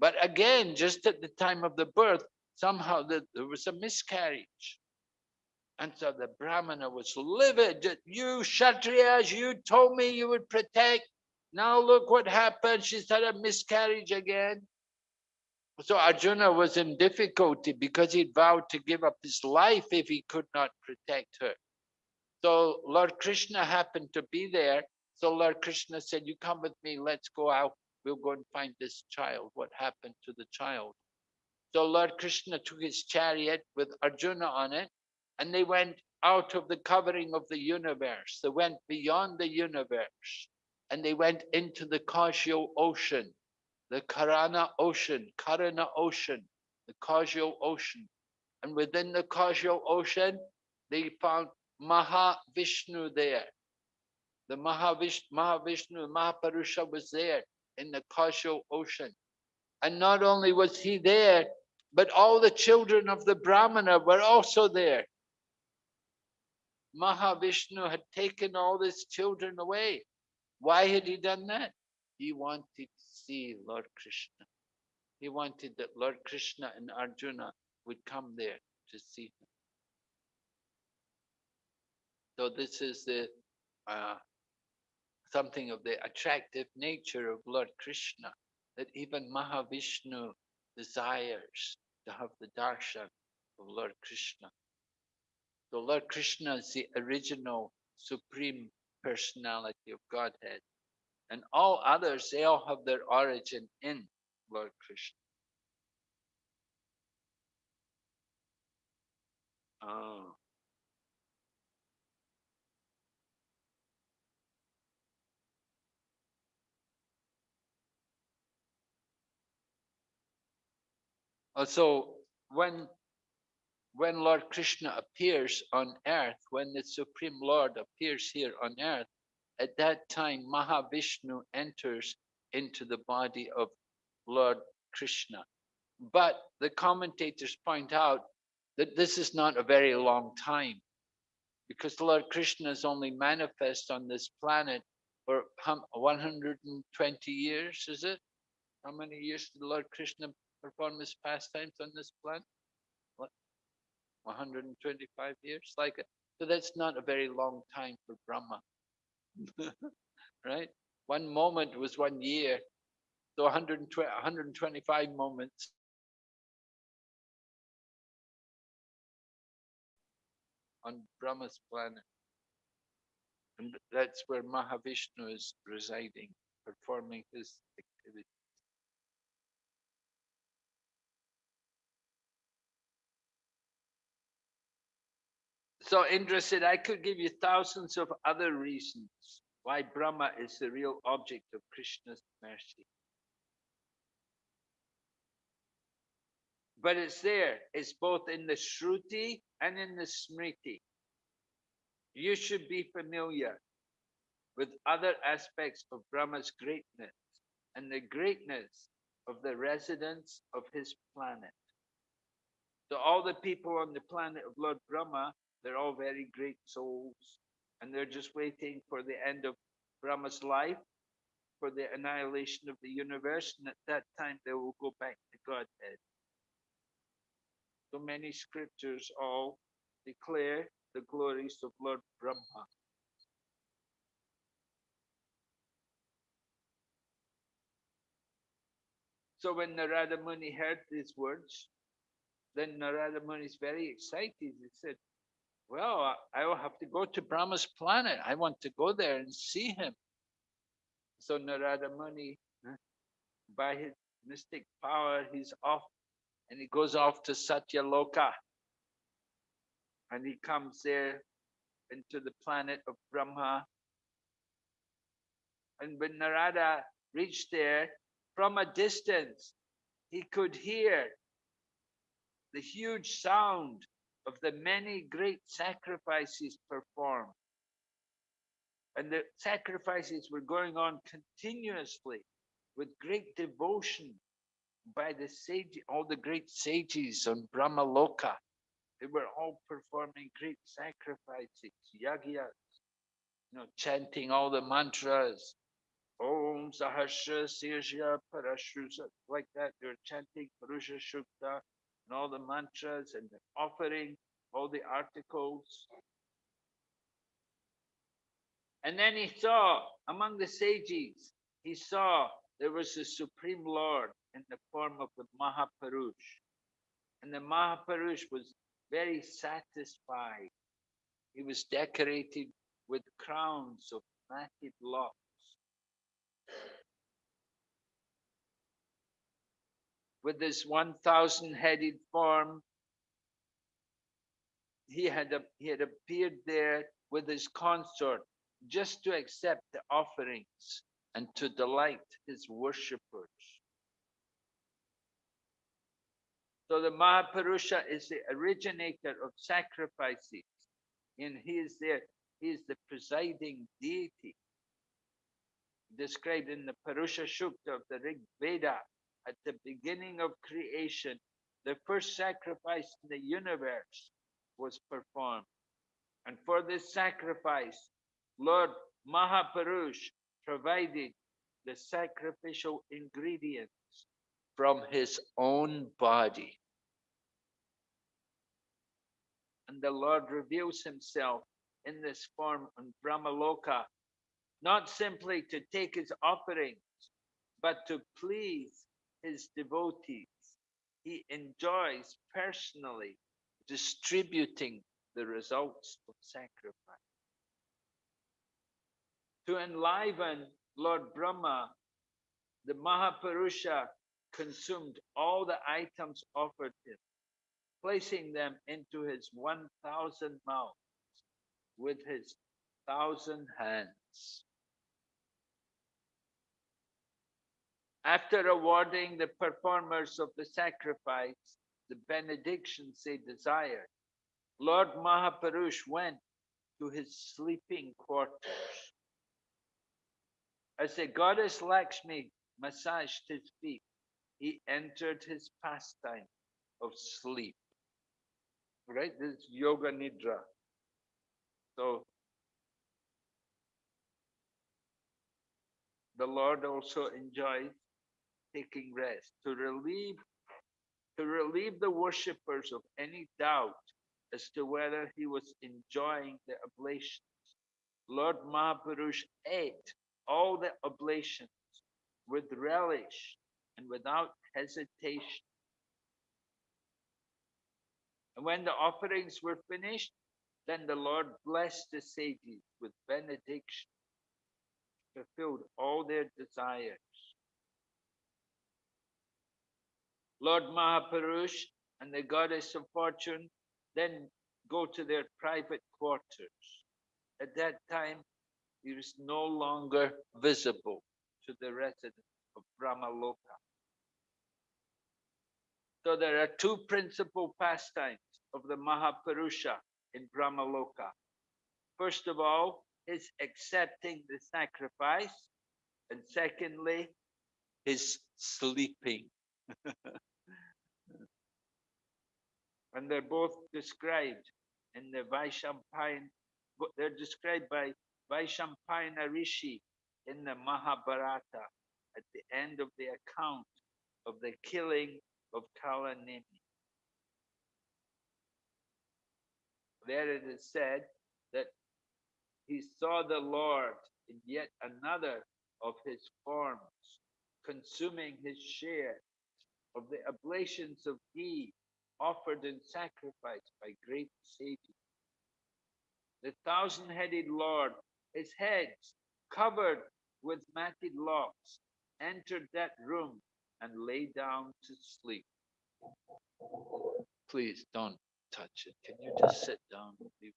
But again, just at the time of the birth, somehow the, there was a miscarriage. And so the Brahmana was livid. You Kshatriyas, you told me you would protect. Now look what happened. She's had a miscarriage again. So Arjuna was in difficulty because he vowed to give up his life if he could not protect her. So Lord Krishna happened to be there. So Lord Krishna said, you come with me, let's go out. We'll go and find this child. What happened to the child? So Lord Krishna took his chariot with Arjuna on it, and they went out of the covering of the universe. They went beyond the universe, and they went into the causal ocean, the Karana ocean, Karana ocean, the causal ocean. And within the causal ocean, they found Mahavishnu there. The Mahavishnu, Mahavishnu, Mahapurusha was there in the causal ocean. And not only was he there, but all the children of the Brahmana were also there. Mahavishnu had taken all his children away. Why had he done that? He wanted to see Lord Krishna. He wanted that Lord Krishna and Arjuna would come there to see him. So this is the uh, something of the attractive nature of Lord Krishna, that even Mahavishnu desires to have the darshan of Lord Krishna. So Lord Krishna is the original supreme personality of Godhead. And all others, they all have their origin in Lord Krishna. Oh. Uh, so when when Lord Krishna appears on earth, when the Supreme Lord appears here on earth, at that time Mahavishnu enters into the body of Lord Krishna. But the commentators point out that this is not a very long time because Lord Krishna is only manifest on this planet for 120 years, is it? How many years did Lord Krishna perform his pastimes on this planet? What? 125 years? Like. So that's not a very long time for Brahma. right? One moment was one year. So 120, 125 moments. On Brahma's planet. And that's where Mahavishnu is residing, performing his activity. So interested, I could give you thousands of other reasons why Brahma is the real object of Krishna's mercy. But it's there, it's both in the Shruti and in the Smriti. You should be familiar with other aspects of Brahma's greatness and the greatness of the residents of his planet. So all the people on the planet of Lord Brahma they're all very great souls, and they're just waiting for the end of Brahma's life, for the annihilation of the universe, and at that time they will go back to Godhead. So many scriptures all declare the glories of Lord Brahma. So when Narada Muni heard these words, then Narada Muni is very excited. He said, well, I will have to go to Brahma's planet. I want to go there and see him. So Narada Muni, by his mystic power, he's off and he goes off to Satyaloka. And he comes there into the planet of Brahma. And when Narada reached there, from a distance, he could hear the huge sound of the many great sacrifices performed. And the sacrifices were going on continuously with great devotion by the sage, all the great sages on Brahmaloka. They were all performing great sacrifices, yagyas, you know, chanting all the mantras. Om Sahasra Sirsha Parashrusa, like that. They were chanting Purusha Sukta and all the mantras and the offering, all the articles. And then he saw among the sages, he saw there was a Supreme Lord in the form of the Mahapurush. And the Mahapurush was very satisfied. He was decorated with crowns of matted locks. With his 1,000 headed form, he had, a, he had appeared there with his consort just to accept the offerings and to delight his worshippers. So the Mahapurusha is the originator of sacrifices, and he is there, he is the presiding deity. Described in the Purusha Sukta of the Rig Veda at the beginning of creation, the first sacrifice in the universe was performed. And for this sacrifice, Lord Mahapurush provided the sacrificial ingredients from his own body. And the Lord reveals himself in this form on Brahmaloka, not simply to take his offerings, but to please his devotees. He enjoys personally distributing the results of sacrifice. To enliven Lord Brahma, the Mahapurusha consumed all the items offered him, placing them into his 1,000 mouths with his thousand hands. After awarding the performers of the sacrifice the benedictions they desired, Lord Mahapurush went to his sleeping quarters. As the goddess Lakshmi massaged his feet, he entered his pastime of sleep. Right? This is yoga nidra. So the Lord also enjoys taking rest to relieve to relieve the worshippers of any doubt as to whether he was enjoying the oblations. Lord Mahapurush ate all the oblations with relish and without hesitation. And when the offerings were finished, then the Lord blessed the sages with benediction, fulfilled all their desires. Lord Mahapurush and the goddess of fortune then go to their private quarters. At that time, he is no longer visible to the residents of Brahmaloka. So there are two principal pastimes of the Mahapurusha in Brahmaloka. First of all, his accepting the sacrifice, and secondly, his sleeping. and they're both described in the Vaishampayana, they're described by Vaishampayana Rishi in the Mahabharata at the end of the account of the killing of Kalanemi. There it is said that he saw the Lord in yet another of his forms, consuming his share of the oblations of ghee offered in sacrifice by great sages. The thousand-headed Lord, his heads covered with matted locks, entered that room and lay down to sleep. Please don't touch it. Can you just sit down? Leave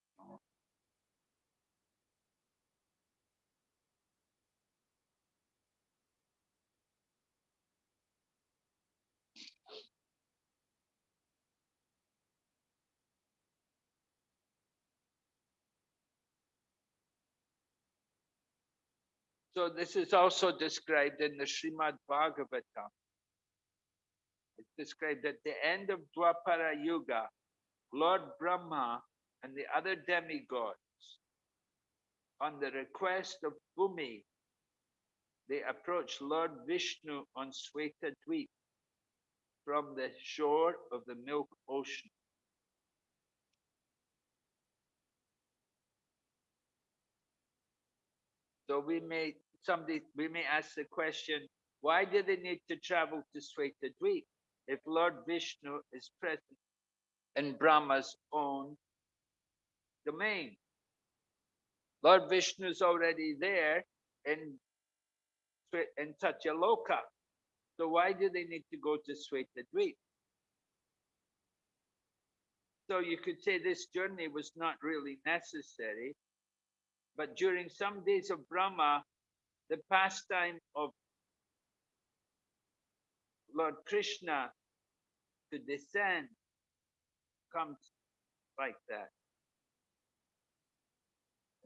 So this is also described in the Srimad Bhagavatam. It's described at the end of Dwapara Yuga, Lord Brahma and the other demigods, on the request of Bhumi, they approached Lord Vishnu on Sweta Dweep from the shore of the Milk Ocean. So we may somebody we may ask the question, why do they need to travel to Sweta Dweep if Lord Vishnu is present in Brahma's own domain? Lord Vishnu is already there in in Satyaloka. So why do they need to go to Sweta Dweep? So you could say this journey was not really necessary but during some days of Brahma, the pastime of Lord Krishna to descend comes like that.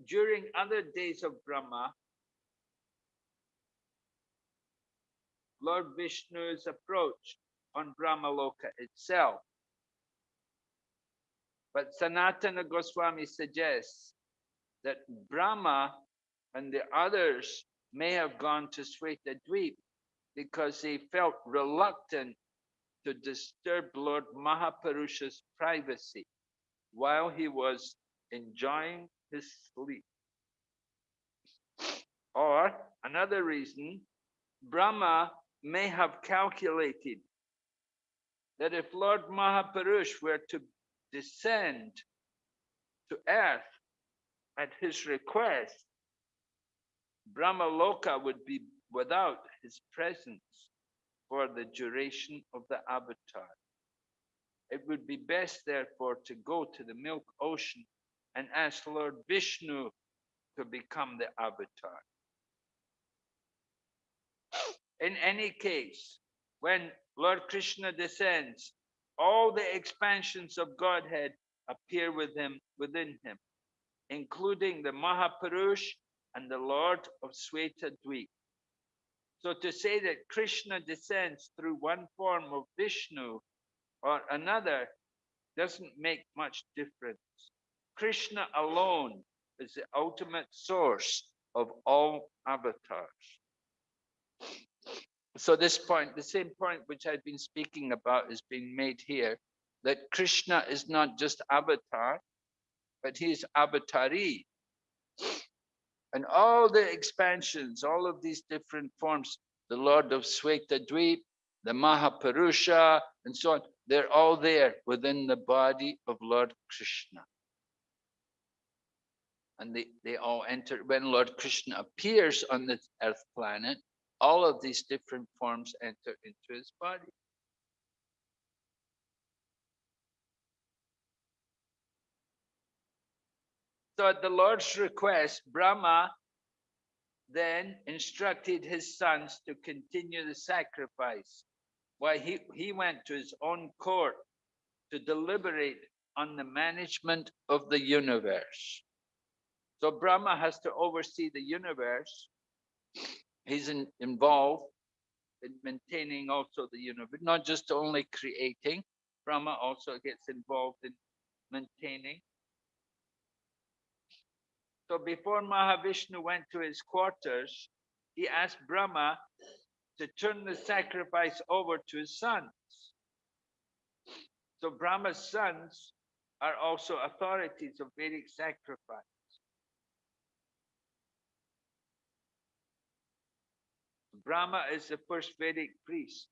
During other days of Brahma, Lord Vishnu's approach on Brahmaloka itself. But Sanatana Goswami suggests that Brahma and the others may have gone to Sweta Dweep because they felt reluctant to disturb Lord Mahapurusha's privacy while he was enjoying his sleep. Or another reason, Brahma may have calculated that if Lord Mahapurush were to descend to earth at his request, Brahmaloka would be without his presence for the duration of the avatar. It would be best, therefore, to go to the milk ocean and ask Lord Vishnu to become the avatar. In any case, when Lord Krishna descends, all the expansions of Godhead appear with him, within him including the Mahapurush and the Lord of Sweta Dweep. So to say that Krishna descends through one form of Vishnu or another doesn't make much difference. Krishna alone is the ultimate source of all avatars. So this point, the same point which I've been speaking about is being made here, that Krishna is not just avatar, but he is avatari. And all the expansions, all of these different forms, the Lord of Sweta Dweep, the Mahapurusha, and so on, they're all there within the body of Lord Krishna. And they, they all enter, when Lord Krishna appears on the earth planet, all of these different forms enter into his body. So at the Lord's request, Brahma then instructed his sons to continue the sacrifice while he, he went to his own court to deliberate on the management of the universe. So Brahma has to oversee the universe. He's in, involved in maintaining also the universe, not just only creating. Brahma also gets involved in maintaining so before Mahavishnu went to his quarters, he asked Brahma to turn the sacrifice over to his sons. So Brahma's sons are also authorities of Vedic sacrifice. Brahma is the first Vedic priest.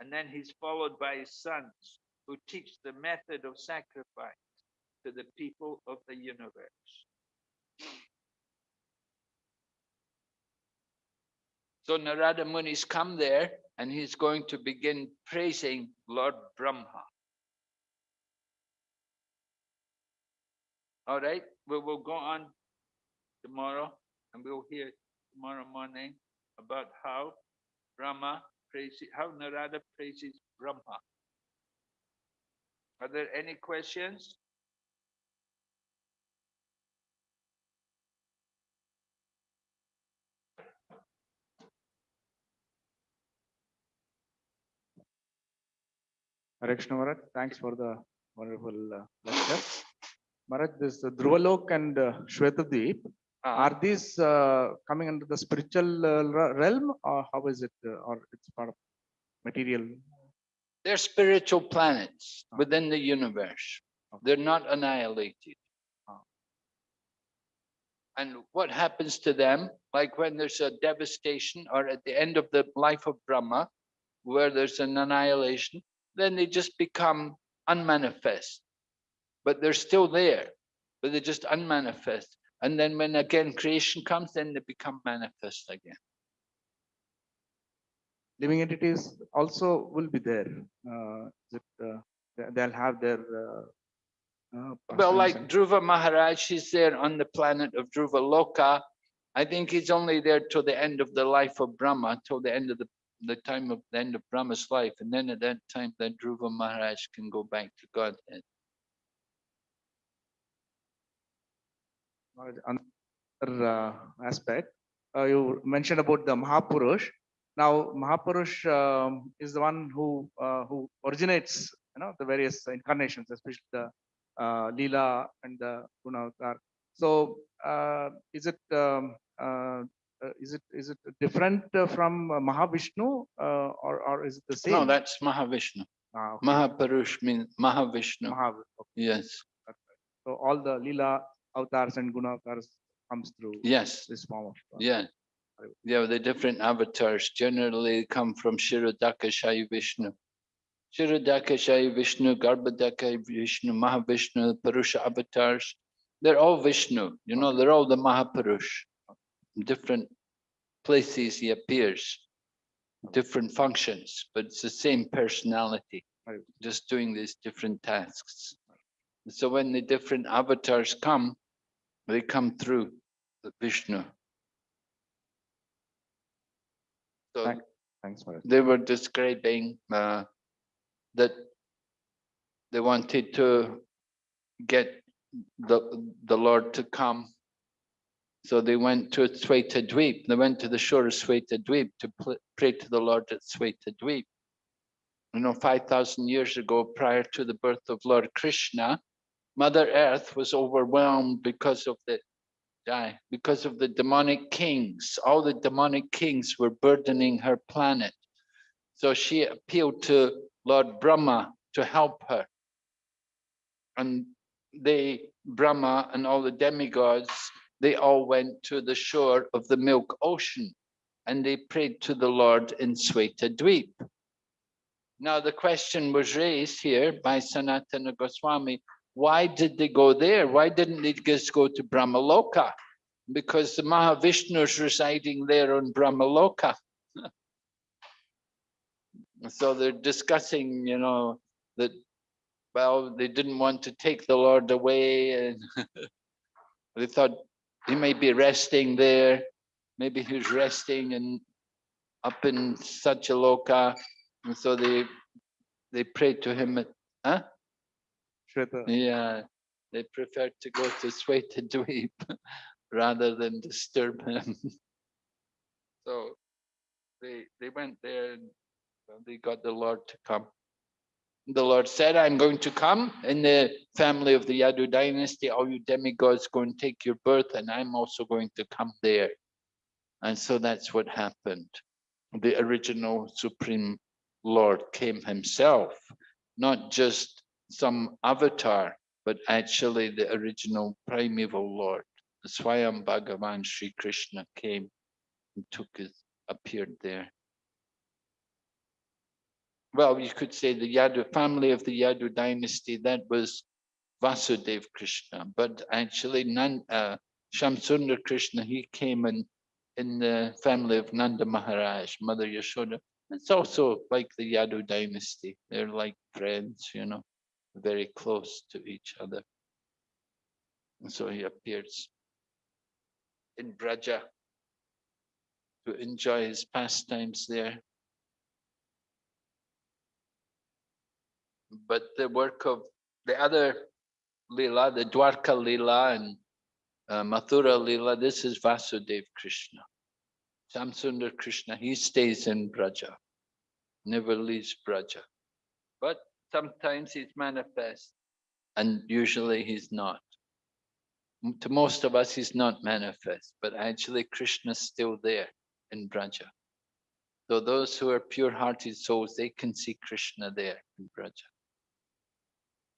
And then he's followed by his sons who teach the method of sacrifice to the people of the universe. So Narada Muni's come there and he's going to begin praising Lord Brahma. All right, we will go on tomorrow and we'll hear tomorrow morning about how Brahma praises, how Narada praises Brahma. Are there any questions? Hare Krishna thanks for the wonderful uh, lecture. Maharaj, this uh, Dhruvalok and uh, Shwetadweep, Uh, are these uh, coming under the spiritual uh, realm or how is it? uh, Or it's part of material? They're spiritual planets Ah. within the universe. Okay. They're not annihilated. Ah. And what happens to them, like when there's a devastation or at the end of the life of Brahma, where there's an annihilation, then they just become unmanifest. But they're still there, but they're just unmanifest. And then when again creation comes, then they become manifest again. Living entities also will be there. Uh, it, uh, they- They'll have their. uh, uh, Well, like Dhruva Maharaj, he's there on the planet of Dhruva Loka. I think he's only there till the end of the life of Brahma, till the end of the, the time of the end of Brahma's life. And then at that time, then Dhruva Maharaj can go back to Godhead. Another uh, aspect, uh, you mentioned about the Mahapurush. Now, Mahapurush um, is the one who uh, who originates, you know, the various incarnations, especially the uh, Leela and the Guna Avatar. So, uh, is it um, uh, is it is it different uh, from uh, Mahavishnu uh, or or is it the same? No, that's Mahavishnu. Ah, okay. Mahapurush means Mahavishnu. Mahav- okay. Yes, So all the lila avatars and Guna avatars comes through yes, this form of. uh, yeah. Yeah, the different avatars generally come from Kshirodakashayi Vishnu. Kshirodakashayi Vishnu, Garbhodaka Vishnu, Mahavishnu, Purusha avatars. They're all Vishnu, you know, they're all the Mahapurush. Different places he appears, different functions, but it's the same personality, Right. just doing these different tasks. So when the different avatars come, they come through the Vishnu. So Thank- Thanks for it. they were describing uh, that they wanted to get the the Lord to come. So they went to Sweta Dweep. They went to the shore of Sweta Dweep to pray to the Lord at Sweta Dweep. You know, 5,000 years ago, prior to the birth of Lord Krishna, Mother Earth was overwhelmed because of the because of the demonic kings. All the demonic kings were burdening her planet. So she appealed to Lord Brahma to help her. And they, Brahma and all the demigods, they all went to the shore of the Milk Ocean and they prayed to the Lord in Sweta Dweep. Now the question was raised here by Sanatana Goswami, why did they go there? Why didn't they just go to Brahmaloka? Because the Mahavishnu is residing there on Brahmaloka. so they're discussing, you know, that, well, they didn't want to take the Lord away and they thought he may be resting there. Maybe he's resting and up in Satyaloka. And so they, they prayed to him at, huh? Shweta, Yeah, they preferred to go to Sweta Dweep rather than disturb him. So they, they went there and uh, they got the Lord to come. The Lord said, I'm going to come in the family of the Yadu dynasty. All you demigods go and take your birth and I'm also going to come there. And so that's what happened. The original Supreme Lord came himself, not just some avatar, but actually the original primeval Lord. The Swayam Bhagavan Sri Krishna came and took his, appeared there. Well, you could say the Yadu family of the Yadu dynasty, that was Vasudev Krishna, but actually Nan, uh, Krishna, he came in, in the family of Nanda Maharaj, Mother Yashoda. It's also like the Yadu dynasty. They're like friends, you know, very close to each other. And so he appears in Braja to enjoy his pastimes there. But the work of the other Leela, the Dwarka Leela and uh, Mathura Leela, this is Vasudev Krishna. Shamsundar Krishna, he stays in Braja, never leaves Braja. But sometimes he's manifest and usually he's not. To most of us, he's not manifest, but actually Krishna's still there in Braja. So those who are pure-hearted souls, they can see Krishna there in Braja.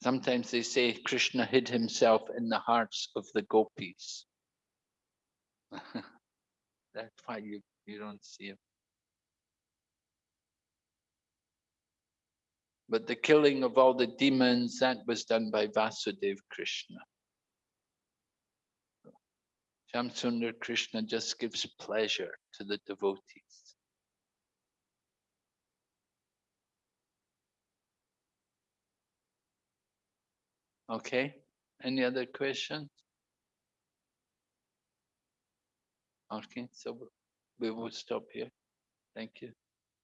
Sometimes they say Krishna hid himself in the hearts of the gopis. That's why you, you don't see him. But the killing of all the demons, that was done by Vasudev Krishna. Shamsundar Krishna just gives pleasure to the devotees. Okay, any other questions? Okay, so we will stop here. Thank you.